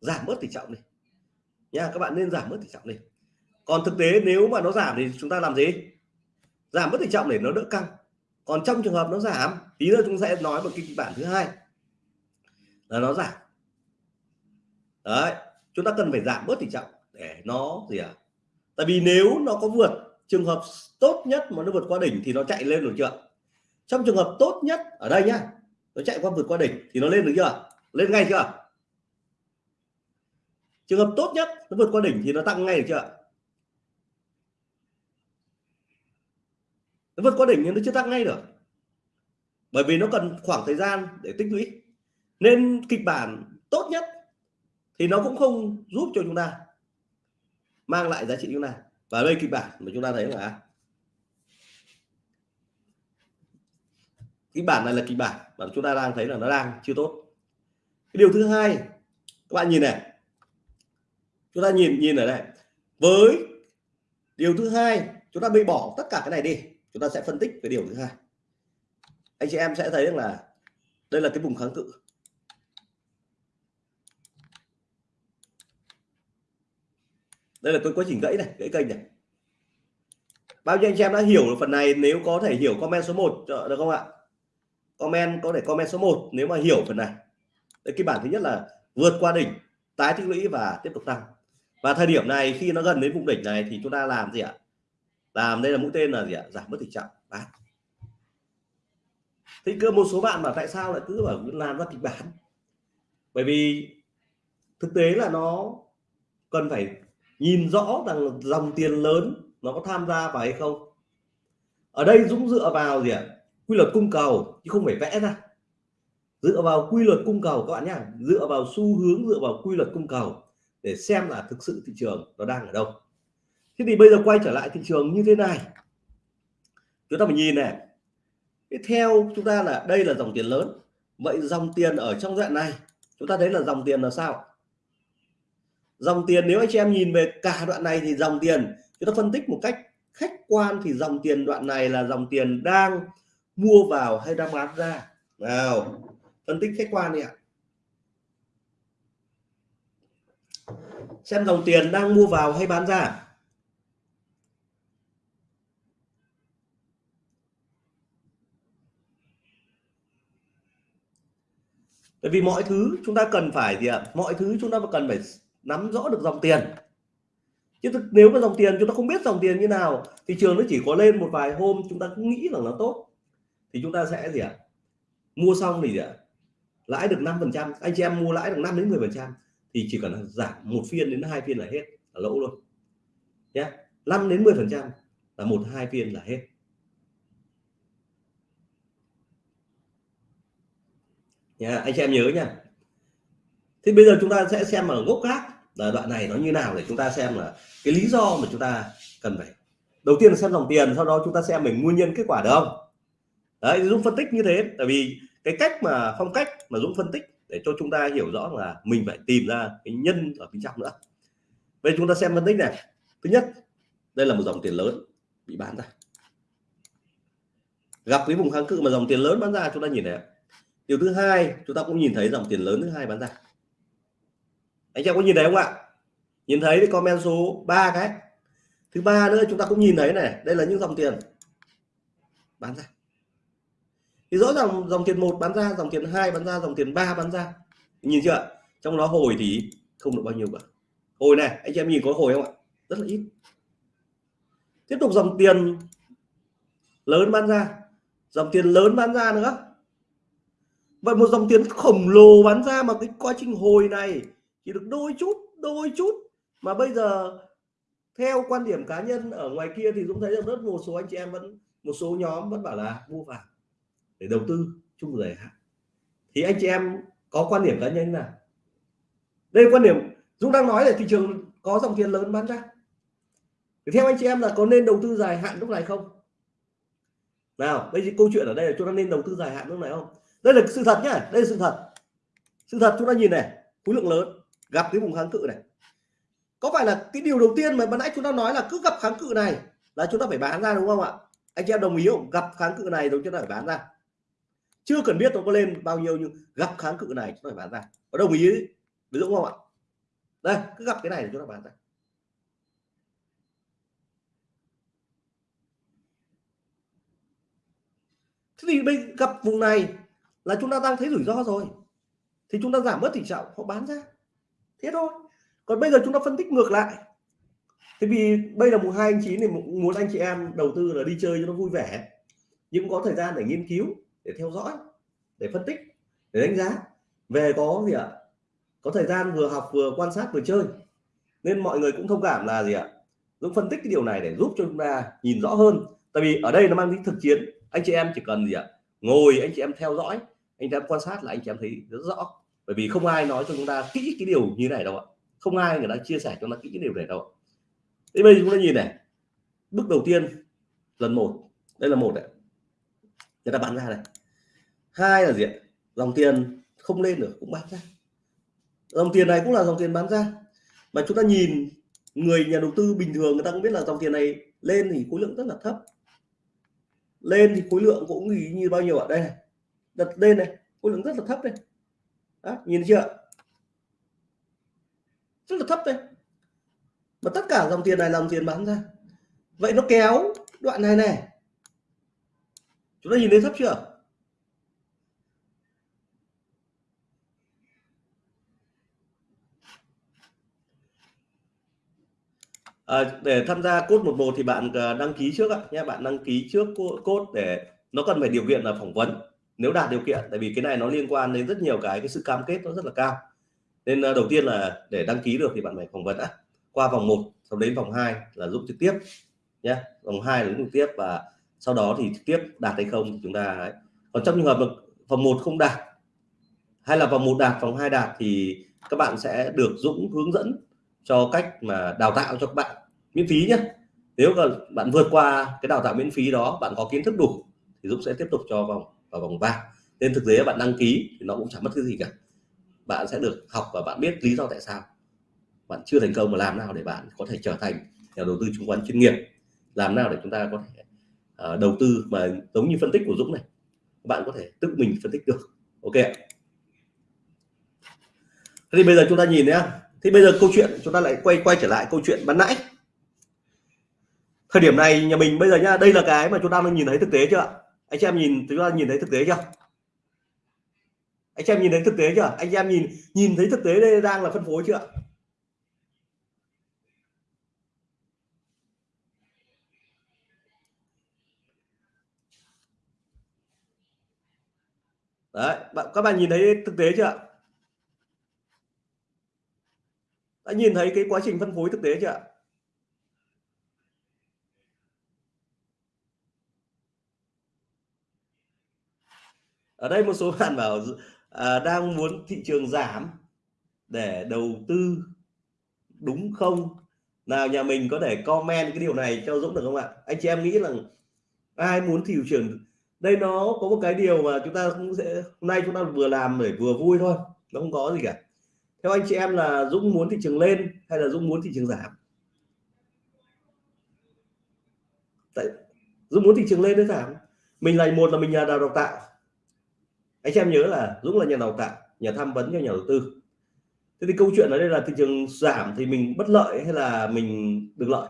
Giảm bớt tỷ trọng đi. Nha, các bạn nên giảm bớt tỷ trọng đi. Còn thực tế nếu mà nó giảm thì chúng ta làm gì? Giảm bớt tỷ trọng để nó đỡ căng. Còn trong trường hợp nó giảm, tí nữa chúng sẽ nói một kịch bản thứ hai. Là nó giảm. Đấy, chúng ta cần phải giảm bớt tỷ trọng để nó gì à tại vì nếu nó có vượt trường hợp tốt nhất mà nó vượt qua đỉnh thì nó chạy lên được chưa? Trong trường hợp tốt nhất, ở đây nhá, nó chạy qua vượt qua đỉnh thì nó lên được chưa? Lên ngay chưa? Trường hợp tốt nhất, nó vượt qua đỉnh thì nó tăng ngay được chưa? Nó vượt qua đỉnh nhưng nó chưa tăng ngay được. Bởi vì nó cần khoảng thời gian để tích lũy. Nên kịch bản tốt nhất thì nó cũng không giúp cho chúng ta mang lại giá trị chúng ta và đây kịch bản mà chúng ta thấy là kịch bản này là kịch bản mà chúng ta đang thấy là nó đang chưa tốt. Cái điều thứ hai, các bạn nhìn này. Chúng ta nhìn nhìn ở đây. Với điều thứ hai, chúng ta bị bỏ tất cả cái này đi. Chúng ta sẽ phân tích cái điều thứ hai. Anh chị em sẽ thấy rằng là đây là cái vùng kháng cự. Đây là tôi quá trình gãy này, gãy kênh này. Bao nhiêu anh em đã hiểu được phần này, nếu có thể hiểu comment số 1 ờ, được không ạ? Comment, có thể comment số 1 nếu mà hiểu phần này. Cái bản thứ nhất là vượt qua đỉnh, tái tích lũy và tiếp tục tăng. Và thời điểm này, khi nó gần đến vùng đỉnh này thì chúng ta làm gì ạ? Làm đây là mũi tên là gì ạ? Giảm bất tình trạng. Bán thì cơ một số bạn mà tại sao lại cứ bảo làm ra kịch bản? Bởi vì thực tế là nó cần phải nhìn rõ rằng dòng tiền lớn nó có tham gia vào hay không. Ở đây Dũng dựa vào gì ạ? Quy luật cung cầu, chứ không phải vẽ ra. Dựa vào quy luật cung cầu, các bạn nhé dựa vào xu hướng, dựa vào quy luật cung cầu để xem là thực sự thị trường nó đang ở đâu. Thế thì bây giờ quay trở lại thị trường như thế này. Chúng ta phải nhìn này. Theo chúng ta là đây là dòng tiền lớn. Vậy dòng tiền ở trong đoạn này, chúng ta thấy là dòng tiền là sao? Dòng tiền, nếu anh chị em nhìn về cả đoạn này thì dòng tiền, chúng ta phân tích một cách khách quan thì dòng tiền đoạn này là dòng tiền đang mua vào hay đang bán ra. Nào, phân tích khách quan đi ạ. Xem dòng tiền đang mua vào hay bán ra. Bởi vì mọi thứ chúng ta cần phải gì ạ? Mọi thứ chúng ta cần phải nắm rõ được dòng tiền. Chứ nếu mà dòng tiền chúng ta không biết dòng tiền như nào thị trường nó chỉ có lên một vài hôm chúng ta cũng nghĩ rằng nó tốt. Thì chúng ta sẽ gì ạ? Mua xong thì gì ạ? Lãi được 5 phần trăm, anh chị em mua lãi được 5 đến 10 phần trăm, thì chỉ cần giảm một phiên đến hai phiên là hết, là lỗ luôn. Nhé 5 đến 10 phần trăm là một hai phiên là hết. Nha anh chị em nhớ nha thì bây giờ chúng ta sẽ xem ở gốc khác là đoạn này nó như nào để chúng ta xem là cái lý do mà chúng ta cần phải đầu tiên là xem dòng tiền, sau đó chúng ta xem mình nguyên nhân kết quả được không? Đấy, Dũng phân tích như thế, tại vì cái cách mà, phong cách mà Dũng phân tích để cho chúng ta hiểu rõ là mình phải tìm ra cái nhân ở bên trong nữa. Bây chúng ta xem phân tích này. Thứ nhất, đây là một dòng tiền lớn bị bán ra. Gặp cái vùng kháng cự mà dòng tiền lớn bán ra, chúng ta nhìn thấy điều thứ hai, chúng ta cũng nhìn thấy dòng tiền lớn thứ hai bán ra anh em có nhìn thấy không ạ? Nhìn thấy thì comment số 3 cái. Thứ ba nữa, chúng ta cũng nhìn thấy này. Đây là những dòng tiền. Bán ra. Thì rõ ràng dòng tiền một bán ra, dòng tiền hai bán ra, dòng tiền ba bán ra. Nhìn chưa trong đó hồi thì không được bao nhiêu cả. Hồi này, anh chị em nhìn có hồi không ạ? Rất là ít. Tiếp tục dòng tiền lớn bán ra. Dòng tiền lớn bán ra nữa. Vậy một dòng tiền khổng lồ bán ra mà cái quá trình hồi này chỉ được đôi chút đôi chút. Mà bây giờ, theo quan điểm cá nhân ở ngoài kia thì Dũng thấy rằng rất một số anh chị em vẫn, một số nhóm vẫn bảo là mua vào để đầu tư chung dài hạn. Thì anh chị em có quan điểm cá nhân là đây quan điểm Dũng đang nói là thị trường có dòng tiền lớn bán ra. Thì theo anh chị em là có nên đầu tư dài hạn lúc này không? Nào bây giờ câu chuyện ở đây là chúng ta nên đầu tư dài hạn lúc này không? Đây là sự thật nhá, đây là sự thật. Sự thật chúng ta nhìn này, khối lượng lớn gặp cái vùng kháng cự này. Có phải là cái điều đầu tiên mà ban nãy chúng ta nói là cứ gặp kháng cự này là chúng ta phải bán ra đúng không ạ? Anh chị em đồng ý không? Gặp kháng cự này chúng ta phải bán ra. Chưa cần biết nó có lên bao nhiêu nhưng gặp kháng cự này chúng ta phải bán ra. Có đồng ý ví đúng không ạ? Đây, cứ gặp cái này thì chúng ta bán ra. Thế thì bây gặp vùng này là chúng ta đang thấy rủi ro rồi. Thì chúng ta giảm bớt tỷ trọng họ bán ra thế thôi. Còn bây giờ chúng ta phân tích ngược lại. Thế vì bây là mùng hai anh chín thì muốn anh chị em đầu tư là đi chơi cho nó vui vẻ. Nhưng có thời gian để nghiên cứu, để theo dõi, để phân tích, để đánh giá. Về có gì ạ? Có thời gian vừa học vừa quan sát vừa chơi. Nên mọi người cũng thông cảm là gì ạ? Dũng phân tích cái điều này để giúp cho chúng ta nhìn rõ hơn. Tại vì ở đây nó mang tính thực chiến. Anh chị em chỉ cần gì ạ? Ngồi, anh chị em theo dõi, anh chị em quan sát là anh chị em thấy rất rõ bởi vì không ai nói cho chúng ta kỹ cái điều như này đâu ạ. Không ai người ta chia sẻ cho nó kỹ cái điều này đâu thế bây giờ chúng ta nhìn này. Bước đầu tiên lần một. Đây là một đấy người ta bán ra này hai là gì dòng tiền không lên được cũng bán ra. Dòng tiền này cũng là dòng tiền bán ra. Mà chúng ta nhìn người nhà đầu tư bình thường người ta cũng biết là dòng tiền này lên thì khối lượng rất là thấp. Lên thì khối lượng cũng như, như bao nhiêu ạ? Đây này. Đặt lên này khối lượng rất là thấp đây. Đó, nhìn chưa? Rất là thấp đây mà tất cả dòng tiền này là dòng tiền bán ra. Vậy nó kéo đoạn này này. Chúng ta nhìn thấy thấp chưa? À, để tham gia cốt 11 thì bạn à, đăng ký trước ạ. Nhé bạn đăng ký trước cốt để nó cần phải điều kiện là phỏng vấn nếu đạt điều kiện, tại vì cái này nó liên quan đến rất nhiều cái cái sự cam kết nó rất là cao. Nên ờ, đầu tiên là để đăng ký được thì bạn phải phỏng vấn đã. Qua vòng 1 sau đến vòng 2 là giúp trực tiếp nhé vòng 2 là giúp trực tiếp và sau đó thì trực tiếp đạt hay không chúng ta ấy. còn trong trường hợp vòng 1 không đạt hay là vòng 1 đạt, vòng 2 đạt thì các bạn sẽ được Dũng hướng dẫn cho cách mà đào tạo cho các bạn miễn phí nhé nếu mà bạn vượt qua cái đào tạo miễn phí đó, bạn có kiến thức đủ thì Dũng sẽ tiếp tục cho vòng vào vòng vàng. Nên thực tế bạn đăng ký thì nó cũng chẳng mất cái gì cả. Bạn sẽ được học và bạn biết lý do tại sao. Bạn chưa thành công mà làm nào để bạn có thể trở thành nhà đầu tư chứng khoán chuyên nghiệp? Làm nào để chúng ta có thể uh, đầu tư mà giống như phân tích của Dũng này. Bạn có thể tự mình phân tích được. Ok thế thì bây giờ chúng ta nhìn nhé thì bây giờ câu chuyện chúng ta lại quay quay trở lại câu chuyện ban nãy. Thời điểm này nhà mình bây giờ nhá đây là cái mà chúng ta đang nhìn thấy thực tế chưa anh chị em nhìn chúng ta nhìn thấy thực tế chưa? Anh chị em nhìn thấy thực tế chưa? Anh chị em nhìn nhìn thấy thực tế đây đang là phân phối chưa? Đấy các bạn nhìn thấy thực tế chưa? Đã nhìn thấy cái quá trình phân phối thực tế chưa? Ở đây một số bạn bảo à, đang muốn thị trường giảm để đầu tư đúng không? Nào nhà mình có thể comment cái điều này cho Dũng được không ạ? Anh chị em nghĩ rằng ai muốn thị trường đây nó có một cái điều mà chúng ta cũng sẽ hôm nay chúng ta vừa làm để vừa vui thôi nó không có gì cả. Theo anh chị em là Dũng muốn thị trường lên hay là Dũng muốn thị trường giảm? Tại, Dũng muốn thị trường lên hay giảm? Mình là một là mình nhà đào tạo anh em nhớ là Dũng là nhà đào tạo, nhà tham vấn cho nhà đầu tư. Thế thì câu chuyện ở đây là thị trường giảm thì mình bất lợi hay là mình được lợi?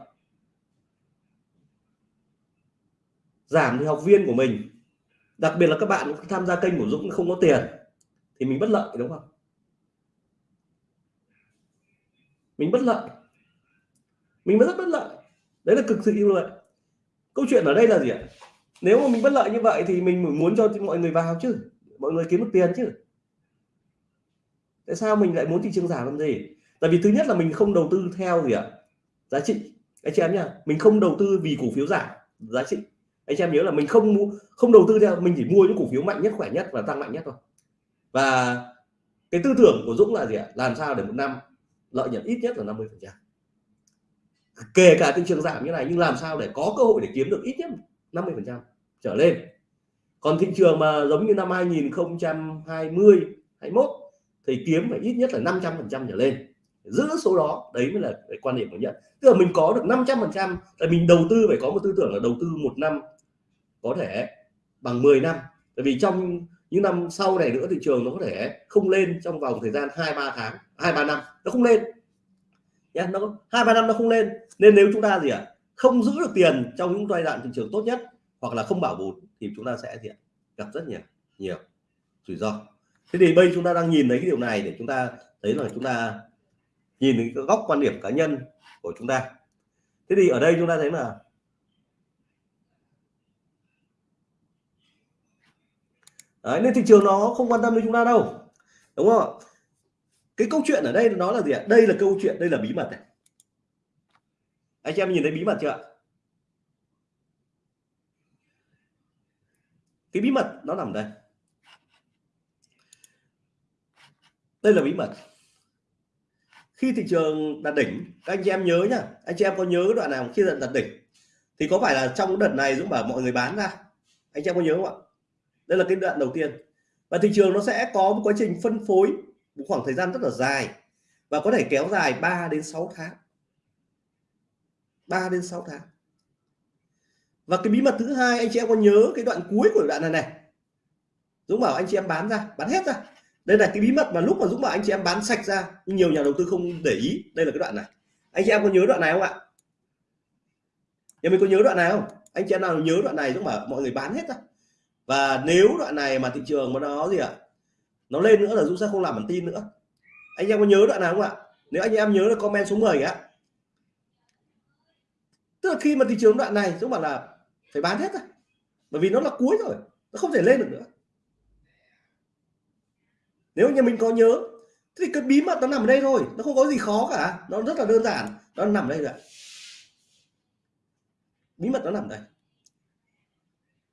Giảm thì học viên của mình, đặc biệt là các bạn tham gia kênh của Dũng không có tiền thì mình bất lợi, đúng không? Mình bất lợi. Mình rất bất lợi. Đấy là cực sự ưu lợi câu chuyện ở đây là gì ạ? Nếu mà mình bất lợi như vậy thì mình muốn cho mọi người vào chứ mọi người kiếm được tiền chứ. Tại sao mình lại muốn thị trường giảm làm gì? Tại vì thứ nhất là mình không đầu tư theo gì ạ? Giá trị. Anh chị em nhá, mình không đầu tư vì cổ phiếu giảm, giá trị. Anh chị em nhớ là mình không không đầu tư theo, mình chỉ mua những cổ phiếu mạnh nhất, khỏe nhất và tăng mạnh nhất thôi. Và cái tư tưởng của Dũng là gì ạ? Làm sao để một năm lợi nhuận ít nhất là 50 phần trăm. Kể cả thị trường giảm như này, nhưng làm sao để có cơ hội để kiếm được ít nhất 50 phần trăm trở lên? Còn thị trường mà giống như năm 2020 21 thì kiếm phải ít nhất là 500 phần trăm trở lên. Giữ số đó đấy mới là cái quan điểm của nhận tức là mình có được 500 phần trăm là mình đầu tư phải có một tư tưởng là đầu tư một năm có thể bằng 10 năm. Tại vì trong những năm sau này nữa thị trường nó có thể không lên trong vòng thời gian hai ba tháng hai ba năm nó không lên. Nha nó hai ba năm nó không lên. Nên nếu chúng ta gì ạ? À, không giữ được tiền trong những giai đoạn thị trường tốt nhất hoặc là không bảo bùn thì chúng ta sẽ gì ạ? gặp rất nhiều nhiều rủi ro. Thế thì bây chúng ta đang nhìn thấy cái điều này để chúng ta thấy là chúng ta nhìn cái góc quan điểm cá nhân của chúng ta. Thế thì ở đây chúng ta thấy là Đấy, nên thị trường nó không quan tâm đến chúng ta đâu đúng không cái câu chuyện ở đây nó là gì ạ? Đây là câu chuyện đây là bí mật này. Anh chị em nhìn thấy bí mật chưa ạ? Cái bí mật nó nằm đây. Đây là bí mật. Khi thị trường đạt đỉnh, các anh chị em nhớ nhá. Anh chị em có nhớ đoạn nào khi đạt đỉnh? Thì có phải là trong đợt này Dũng bảo mọi người bán ra? Anh chị em có nhớ không ạ? Đây là cái đoạn đầu tiên. Và thị trường nó sẽ có một quá trình phân phối một khoảng thời gian rất là dài và có thể kéo dài 3 đến 6 tháng. 3 đến 6 tháng và cái bí mật thứ hai, anh chị em có nhớ cái đoạn cuối của đoạn này này? Dũng bảo anh chị em bán ra, bán hết ra. Đây là cái bí mật mà lúc mà Dũng bảo anh chị em bán sạch ra nhưng nhiều nhà đầu tư không để ý. Đây là cái đoạn này. Anh chị em có nhớ đoạn này không ạ? Nhà mình có nhớ đoạn này không? Anh chị em nào nhớ đoạn này, Dũng bảo mọi người bán hết ra. Và nếu đoạn này mà thị trường mà nó gì ạ? Nó lên nữa là Dũng sẽ không làm bản tin nữa. Anh em có nhớ đoạn nào không ạ? Nếu anh em nhớ là comment số 10 ạ tức là khi mà thị trường đoạn này, Dũng bảo là phải bán hết rồi bởi vì nó là cuối rồi, nó không thể lên được nữa. Nếu như mình có nhớ thì cái bí mật nó nằm ở đây thôi, nó không có gì khó cả. Nó rất là đơn giản, nó nằm đây rồi. Bí mật nó nằm đây.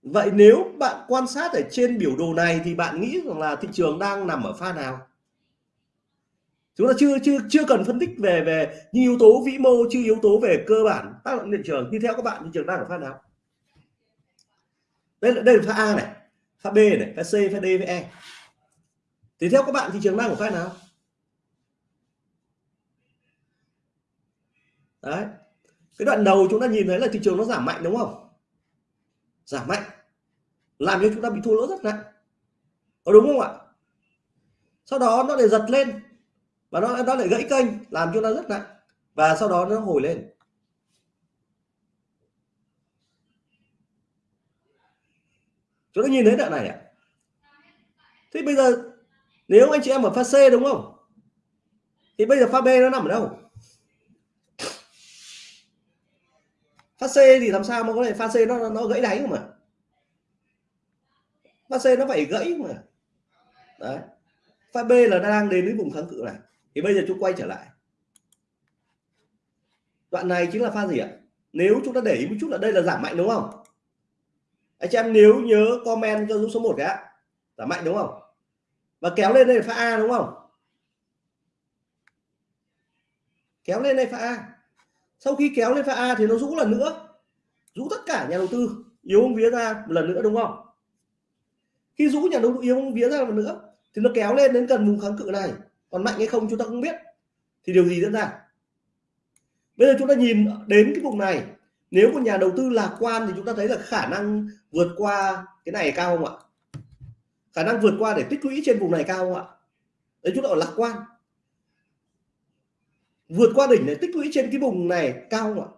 Vậy nếu bạn quan sát ở trên biểu đồ này thì bạn nghĩ rằng là thị trường đang nằm ở pha nào? Chúng ta chưa chưa chưa cần phân tích về về những yếu tố vĩ mô, chưa yếu tố về cơ bản tác động thị trường. Thì theo các bạn, thị trường đang ở pha nào? Đây là đây là pha A này, pha B này, pha C, pha D pha E. Thì theo các bạn thị trường đang ở pha nào? Đấy. Cái đoạn đầu chúng ta nhìn thấy là thị trường nó giảm mạnh đúng không? Giảm mạnh. Làm cho chúng ta bị thua lỗ rất nặng. Có đúng không ạ? Sau đó nó lại giật lên và nó nó lại gãy kênh, làm cho nó rất nặng và sau đó nó hồi lên. Chúng ta nhìn thấy đoạn này ạ. À? thế bây giờ nếu anh chị em ở pha C đúng không? Thì bây giờ pha B nó nằm ở đâu? Pha C thì làm sao mà có thể pha C nó nó gãy đáy không mà? Pha C nó phải gãy mà. Đấy. Pha B là đang đến với vùng kháng cự này. Thì bây giờ chúng quay trở lại. Đoạn này chính là pha gì ạ? Nếu chúng ta để ý một chút là đây là giảm mạnh đúng không? Anh chị em nếu nhớ comment cho số 1 cái giảm mạnh đúng không? Và kéo lên đây là pha A đúng không? Kéo lên đây pha A. Sau khi kéo lên pha A thì nó rũ lần nữa. Rũ tất cả nhà đầu tư, yếu vía ra một lần nữa đúng không? Khi rũ nhà đầu tư, yếu vía ra một nữa thì nó kéo lên đến gần vùng kháng cự này. Còn mạnh hay không chúng ta không biết. Thì điều gì diễn ra? Bây giờ chúng ta nhìn đến cái vùng này nếu một nhà đầu tư lạc quan thì chúng ta thấy là khả năng vượt qua cái này cao không ạ? Khả năng vượt qua để tích lũy trên vùng này cao không ạ? Đấy chúng ta ở lạc quan. Vượt qua đỉnh để tích lũy trên cái vùng này cao không ạ?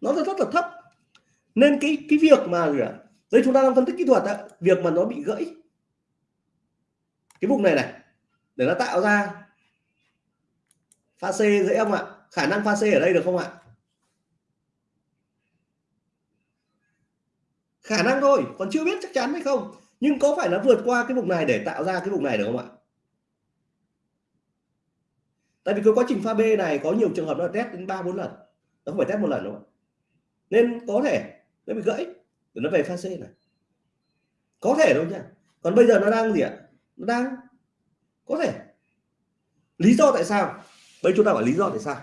Nó rất là thấp. Nên cái cái việc mà đây chúng ta đang phân tích kỹ thuật đó, việc mà nó bị gãy. Cái vùng này này để nó tạo ra pha C dễ không ạ. Khả năng pha C ở đây được không ạ? Khả năng thôi, còn chưa biết chắc chắn hay không. Nhưng có phải nó vượt qua cái vùng này để tạo ra cái vùng này được không ạ? Tại vì cái quá trình pha B này có nhiều trường hợp nó test đến ba, bốn lần. Nó không phải test một lần đâu nên có thể, nó bị gãy, để nó về pha C này. Có thể đâu nha. Còn bây giờ nó đang gì ạ? Nó đang, có thể. Lý do tại sao? Bây chúng ta phải lý do tại sao?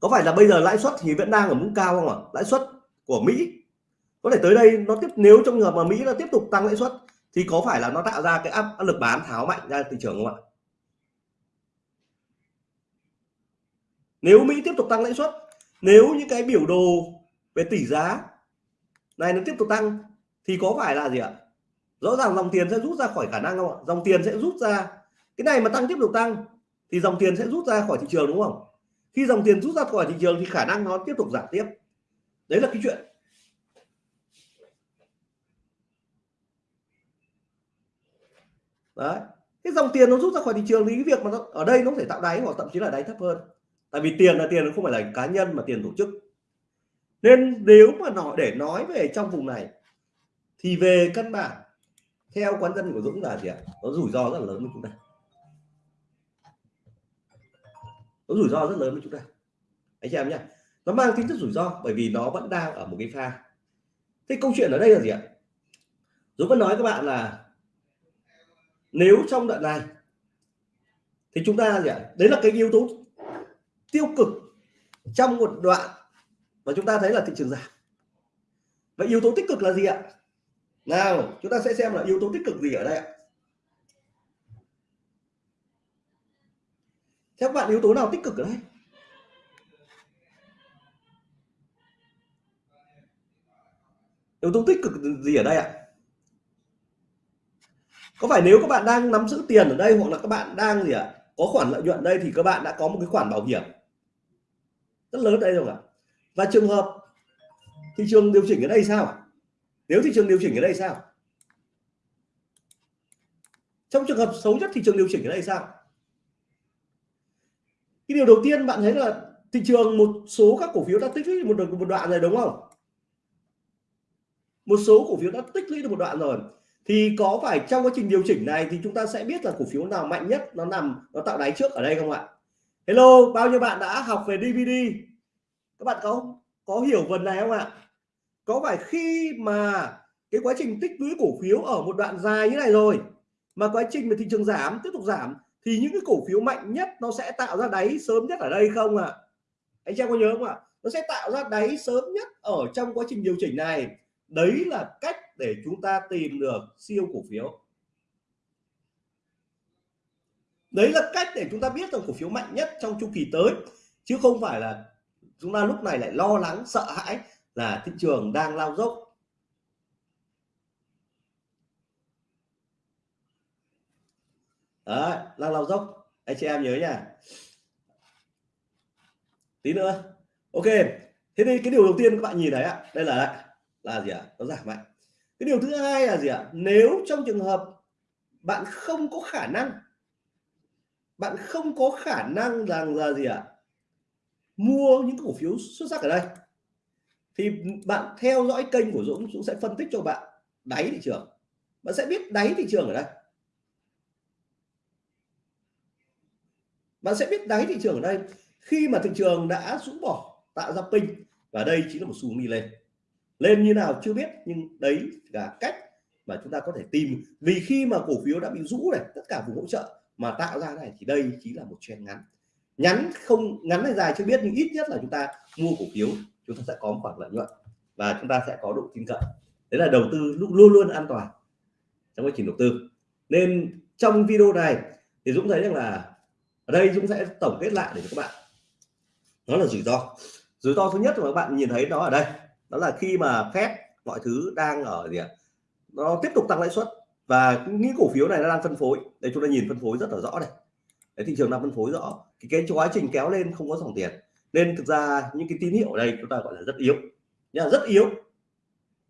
Có phải là bây giờ lãi suất thì vẫn đang ở mức cao không ạ? Lãi suất của Mỹ. Có thể tới đây, nó tiếp, nếu trong trường hợp mà Mỹ nó tiếp tục tăng lãi suất, thì có phải là nó tạo ra cái áp lực bán tháo mạnh ra thị trường không ạ? Nếu Mỹ tiếp tục tăng lãi suất, nếu những cái biểu đồ về tỷ giá này nó tiếp tục tăng, thì có phải là gì ạ? Rõ ràng dòng tiền sẽ rút ra khỏi khả năng không ạ? Dòng tiền sẽ rút ra. Cái này mà tăng tiếp tục tăng thì dòng tiền sẽ rút ra khỏi thị trường, đúng không? Khi dòng tiền rút ra khỏi thị trường thì khả năng nó tiếp tục giảm tiếp. Đấy là cái chuyện. Đấy. Cái dòng tiền nó rút ra khỏi thị trường thì cái việc mà nó, ở đây nó có thể tạo đáy hoặc thậm chí là đáy thấp hơn. Tại vì tiền là tiền, nó không phải là cá nhân mà tiền tổ chức. Nên nếu mà nó, để nói về trong vùng này, thì về căn bản, theo quán dân của Dũng là gì ạ? Nó rủi ro rất là lớn với chúng ta. Nó rủi ro rất lớn với chúng ta. Anh chị em nhé. Nó mang tính chất rủi ro bởi vì nó vẫn đang ở một cái pha. Thế câu chuyện ở đây là gì ạ? Dũng vẫn nói các bạn là nếu trong đoạn này thì chúng ta gì ạ? Đấy là cái yếu tố tiêu cực trong một đoạn và chúng ta thấy là thị trường giảm. Vậy yếu tố tích cực là gì ạ? Nào, chúng ta sẽ xem là yếu tố tích cực gì ở đây ạ. Theo các bạn, yếu tố nào tích cực ở đây? Yếu tố tích cực gì ở đây ạ? Có phải nếu các bạn đang nắm giữ tiền ở đây hoặc là các bạn đang gì ạ, có khoản lợi nhuận đây thì các bạn đã có một cái khoản bảo hiểm? Rất lớn đây rồi ạ. Và trường hợp thị trường điều chỉnh ở đây sao nếu thị trường điều chỉnh ở đây sao? Trong trường hợp xấu nhất thị trường điều chỉnh ở đây sao cái điều đầu tiên bạn thấy là thị trường một số các cổ phiếu đã tích lũy một, một đoạn rồi đúng không? Một số cổ phiếu đã tích lũy được một đoạn rồi. Thì có phải trong quá trình điều chỉnh này thì chúng ta sẽ biết là cổ phiếu nào mạnh nhất nó nằm nó tạo đáy trước ở đây không ạ? Hello bao nhiêu bạn đã học về DVD các bạn có có hiểu phần này không ạ? Có phải khi mà cái quá trình tích lũy cổ phiếu ở một đoạn dài như này rồi mà quá trình mà thị trường giảm tiếp tục giảm thì những cái cổ phiếu mạnh nhất nó sẽ tạo ra đáy sớm nhất ở đây không ạ à? anh em có nhớ không ạ à? nó sẽ tạo ra đáy sớm nhất ở trong quá trình điều chỉnh này đấy là cách để chúng ta tìm được siêu cổ phiếu đấy là cách để chúng ta biết rằng cổ phiếu mạnh nhất trong chu kỳ tới chứ không phải là chúng ta lúc này lại lo lắng, sợ hãi là thị trường đang lao dốc đấy đang lao dốc. Anh chị em nhớ nha. Tí nữa. Ok, thế thì cái điều đầu tiên các bạn nhìn thấy ạ, đây là là gì ạ? Nó giảm mạnh. Cái điều thứ hai là gì ạ? Nếu trong trường hợp bạn không có khả năng, bạn không có khả năng rằng là gì ạ? Mua những cổ phiếu xuất sắc ở đây, thì bạn theo dõi kênh của Dũng Dũng sẽ phân tích cho bạn đáy thị trường. Bạn sẽ biết đáy thị trường ở đây. Bạn sẽ biết đáy thị trường ở đây. Khi mà thị trường đã rũ bỏ, tạo ra pin, và đây chính là một xu đi lên. Lên như nào chưa biết, nhưng đấy là cách mà chúng ta có thể tìm. Vì khi mà cổ phiếu đã bị rũ này, tất cả vùng hỗ trợ mà tạo ra này, thì đây chính là một trend ngắn. Ngắn không, ngắn hay dài chưa biết, nhưng ít nhất là chúng ta mua cổ phiếu, chúng ta sẽ có một khoản lợi nhuận, và chúng ta sẽ có độ tin cậy. Đấy là đầu tư luôn luôn luôn an toàn trong quá trình đầu tư. Nên trong video này thì Dũng thấy rằng là ở đây Dũng sẽ tổng kết lại để cho các bạn. Đó là rủi ro. Rủi ro thứ nhất mà các bạn nhìn thấy nó ở đây đó là khi mà phép mọi thứ đang ở gì ạ? Nó tiếp tục tăng lãi suất và những cổ phiếu này nó đang phân phối. Đây chúng ta nhìn phân phối rất là rõ này. Đấy, thị trường đang phân phối rõ. Cái, cái quá trình kéo lên không có dòng tiền. Nên thực ra những cái tín hiệu ở đây chúng ta gọi là rất yếu. Nha rất yếu.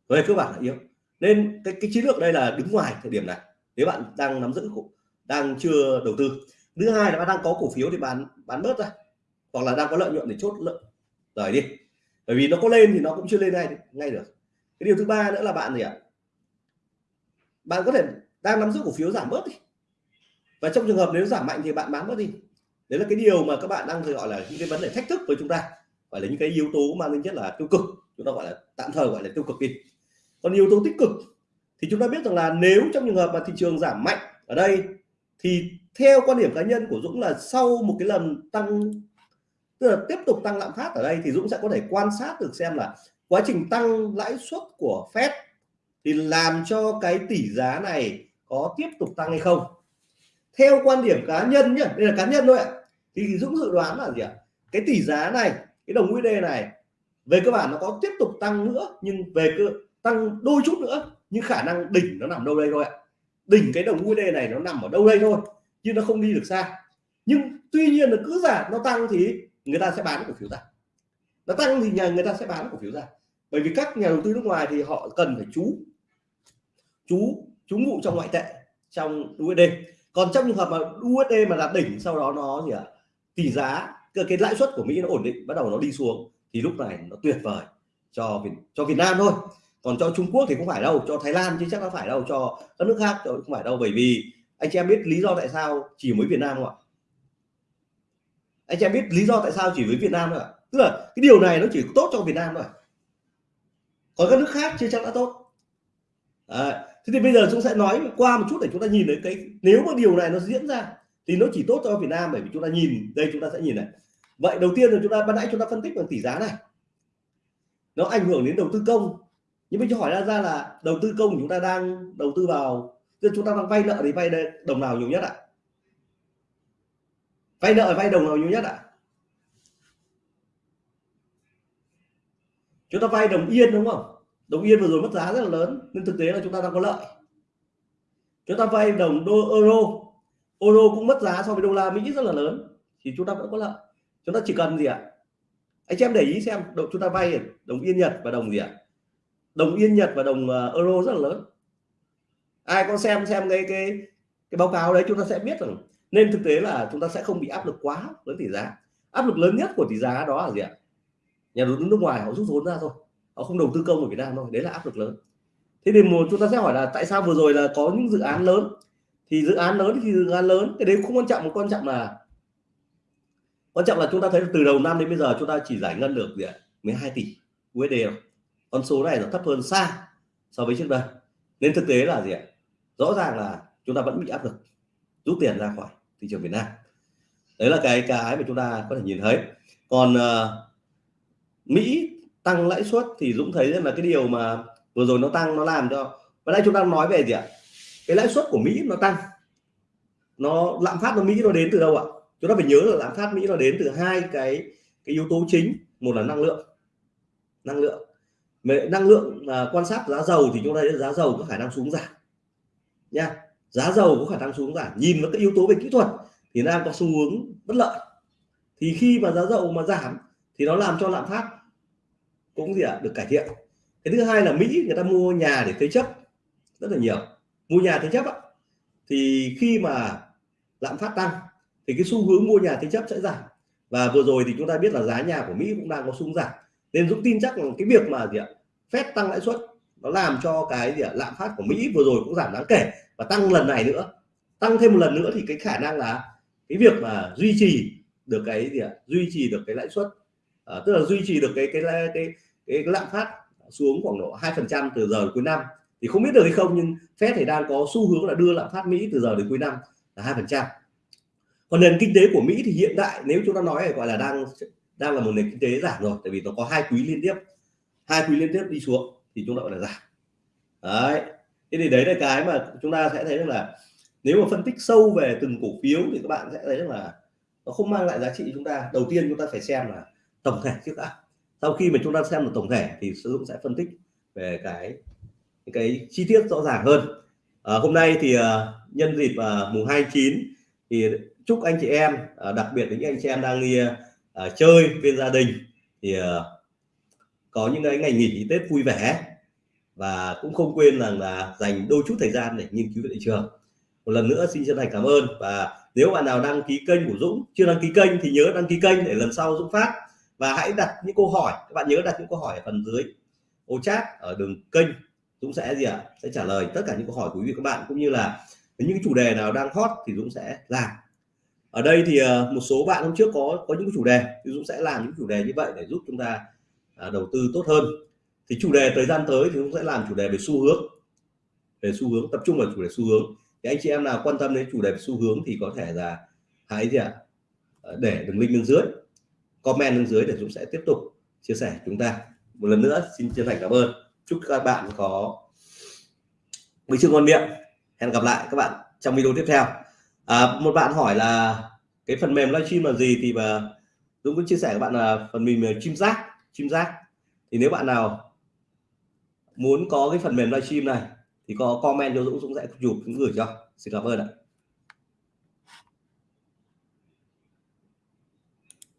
Về cơ bản là yếu. Nên cái, cái chiến lược đây là đứng ngoài thời điểm này. Nếu bạn đang nắm giữ đang chưa đầu tư thứ hai là bạn đang có cổ phiếu thì bán bán bớt ra. Hoặc là đang có lợi nhuận để chốt lợi, rời đi. Bởi vì nó có lên thì nó cũng chưa lên ngay ngay được. Cái điều thứ ba nữa là bạn gì ạ? Bạn có thể đang nắm giữ cổ phiếu giảm bớt đi. Và trong trường hợp nếu giảm mạnh thì bạn bán bớt đi. Đấy là cái điều mà các bạn đang gọi là những cái vấn đề thách thức với chúng ta. Gọi là những cái yếu tố mang tính chất là tiêu cực. Chúng ta gọi là tạm thời gọi là tiêu cực đi. Còn yếu tố tích cực thì chúng ta biết rằng là nếu trong trường hợp mà thị trường giảm mạnh ở đây thì theo quan điểm cá nhân của Dũng là sau một cái lần tăng, tức là tiếp tục tăng lạm phát ở đây thì Dũng sẽ có thể quan sát được xem là quá trình tăng lãi suất của Fed thì làm cho cái tỷ giá này có tiếp tục tăng hay không. Theo quan điểm cá nhân nhé đây là cá nhân thôi ạ. Thì Dũng dự đoán là gì ạ? Cái tỷ giá này, cái đồng USD này, về cơ bản nó có tiếp tục tăng nữa nhưng về cơ, tăng đôi chút nữa nhưng khả năng đỉnh nó nằm đâu đây thôi ạ đỉnh cái đồng USD này nó nằm ở đâu đây thôi chứ nó không đi được xa. Nhưng tuy nhiên là cứ giả nó tăng thì người ta sẽ bán cổ phiếu ra. Nó tăng thì nhà người ta sẽ bán cổ phiếu ra. Bởi vì các nhà đầu tư nước ngoài thì họ cần phải chú chú chú ngụ trong ngoại tệ trong USD còn trong trường hợp mà USD mà đạt đỉnh sau đó nó gì ạ? À, tỷ giá cái lãi suất của Mỹ nó ổn định bắt đầu nó đi xuống thì lúc này nó tuyệt vời cho cho Việt Nam thôi còn cho Trung Quốc thì không phải đâu cho Thái Lan chứ chắc nó phải đâu cho các nước khác không phải đâu bởi vì anh chị em biết lý do tại sao chỉ mới Việt Nam không ạ? Anh chị em biết lý do tại sao chỉ với Việt Nam thôi ạ? Tức là cái điều này nó chỉ tốt cho Việt Nam thôi còn các nước khác chưa chắc đã tốt. À, thế thì bây giờ chúng sẽ nói qua một chút để chúng ta nhìn thấy cái nếu mà điều này nó diễn ra thì nó chỉ tốt cho Việt Nam bởi vì chúng ta nhìn đây chúng ta sẽ nhìn này. Vậy đầu tiên là chúng ta ban nãy chúng ta phân tích bằng tỷ giá này. Nó ảnh hưởng đến đầu tư công nhưng bây cho hỏi ra ra là đầu tư công chúng ta đang đầu tư vào chúng ta đang vay nợ thì vay đồng nào nhiều nhất ạ? Vay nợ, vay đồng nào nhiều nhất ạ? Chúng ta vay đồng yên đúng không? Đồng yên vừa rồi mất giá rất là lớn nên thực tế là chúng ta đang có lợi. Chúng ta vay đồng đô, euro. Euro cũng mất giá so với đô la mỹ rất là lớn, thì chúng ta vẫn có lợi. Chúng ta chỉ cần gì ạ? Anh em để ý xem đồng chúng ta vay đồng yên nhật và đồng gì ạ? Đồng yên, nhật và đồng ờ, euro rất là lớn. Ai có xem xem cái cái cái báo cáo đấy, chúng ta sẽ biết rằng nên thực tế là chúng ta sẽ không bị áp lực quá với tỷ giá. Áp lực lớn nhất của tỷ giá đó là gì ạ? Nhà đầu tư nước ngoài họ rút vốn ra thôi. Họ không đầu tư công ở Việt Nam thôi. Đấy là áp lực lớn. Thế thì một, chúng ta sẽ hỏi là tại sao vừa rồi là có những dự án lớn? Thì dự án lớn thì dự án lớn. Cái đấy không quan trọng quan trọng là, quan trọng là chúng ta thấy từ đầu năm đến bây giờ chúng ta chỉ giải ngân được gì ạ? 12 tỷ USD rồi con số này là thấp hơn xa so với trước đây nên thực tế là gì ạ? Rõ ràng là chúng ta vẫn bị áp lực rút tiền ra khỏi thị trường Việt Nam. Đấy là cái cái mà chúng ta có thể nhìn thấy. Còn uh, Mỹ tăng lãi suất thì Dũng thấy là cái điều mà vừa rồi nó tăng nó làm cho và đây chúng ta nói về gì ạ? Cái lãi suất của Mỹ nó tăng. Nó lạm phát của Mỹ nó đến từ đâu ạ? Chúng ta phải nhớ là lạm phát Mỹ nó đến từ hai cái cái yếu tố chính. Một là năng lượng. Năng lượng về năng lượng à, quan sát giá dầu thì chúng ta thấy giá dầu có khả năng xuống giảm nha. Giá dầu có khả năng xuống giảm. Nhìn vào các yếu tố về kỹ thuật thì đang có xu hướng bất lợi. Thì khi mà giá dầu mà giảm thì nó làm cho lạm phát cũng gì ạ à, được cải thiện. Cái thứ hai là Mỹ người ta mua nhà để thế chấp rất là nhiều. Mua nhà thế chấp ạ. Thì khi mà lạm phát tăng thì cái xu hướng mua nhà thế chấp sẽ giảm. Và vừa rồi thì chúng ta biết là giá nhà của Mỹ cũng đang có xu hướng giảm nên Dũng tin chắc là cái việc mà gì ạ phép tăng lãi suất nó làm cho cái gì ạ lạm phát của Mỹ vừa rồi cũng giảm đáng kể và tăng lần này nữa. Tăng thêm một lần nữa thì cái khả năng là cái việc mà duy trì được cái gì ạ duy trì được cái lãi suất à, tức là duy trì được cái cái cái cái, cái lạm phát xuống khoảng độ hai phần trăm từ giờ đến cuối năm. Thì không biết được hay không nhưng Fed thì đang có xu hướng là đưa lạm phát Mỹ từ giờ đến cuối năm là hai phần trăm. Còn nền kinh tế của Mỹ thì hiện tại nếu chúng ta nói là gọi là đang đang là một nền kinh tế giảm rồi tại vì nó có hai quý liên tiếp. Hai quý liên tiếp đi xuống thì chúng ta gọi là giảm. Đấy. Thế thì đấy là cái mà chúng ta sẽ thấy là nếu mà phân tích sâu về từng cổ phiếu thì các bạn sẽ thấy là nó không mang lại giá trị chúng ta. Đầu tiên chúng ta phải xem là tổng thể trước đã. Sau khi mà chúng ta xem được tổng thể thì sử dụng sẽ phân tích về cái cái chi tiết rõ ràng hơn. À, hôm nay thì à, nhân dịp à, mùng 29 thì chúc anh chị em à, đặc biệt những anh chị em đang đi à, chơi bên gia đình thì à, có những cái ngày nghỉ Tết vui vẻ và cũng không quên rằng là dành đôi chút thời gian để nghiên cứu thị trường. Một lần nữa xin chân thành cảm ơn và nếu bạn nào đăng ký kênh của Dũng chưa đăng ký kênh thì nhớ đăng ký kênh để lần sau Dũng phát. Và hãy đặt những câu hỏi các bạn nhớ đặt những câu hỏi ở phần dưới ô chat ở đường kênh Dũng sẽ gì ạ? À? sẽ trả lời tất cả những câu hỏi của quý vị các bạn cũng như là những chủ đề nào đang hot thì Dũng sẽ làm ở đây thì ờ, một số bạn hôm trước có có những chủ đề thì Dũng sẽ làm những chủ đề như vậy để giúp chúng ta à, đầu tư tốt hơn. Thì chủ đề thời gian tới thì cũng sẽ làm chủ đề về xu hướng, về xu hướng, tập trung vào chủ đề xu hướng. Thì anh chị em nào quan tâm đến chủ đề về xu hướng thì có thể là hãy gì ạ à? để đường link bên dưới, comment bên dưới để Dũng sẽ tiếp tục chia sẻ chúng ta. Một lần nữa, xin chân thành cảm ơn. Chúc các bạn có bữa trưa ngon miệng. Hẹn gặp lại các bạn trong video tiếp theo à, một bạn hỏi là cái phần mềm livestream là gì thì mà Dũng cũng chia sẻ các bạn là phần mềm chim giác chim giác. Thì nếu bạn nào muốn có cái phần mềm livestream này thì có comment cho Dũng Dũng sẽ chụp Dũng gửi cho. Xin cảm ơn ạ.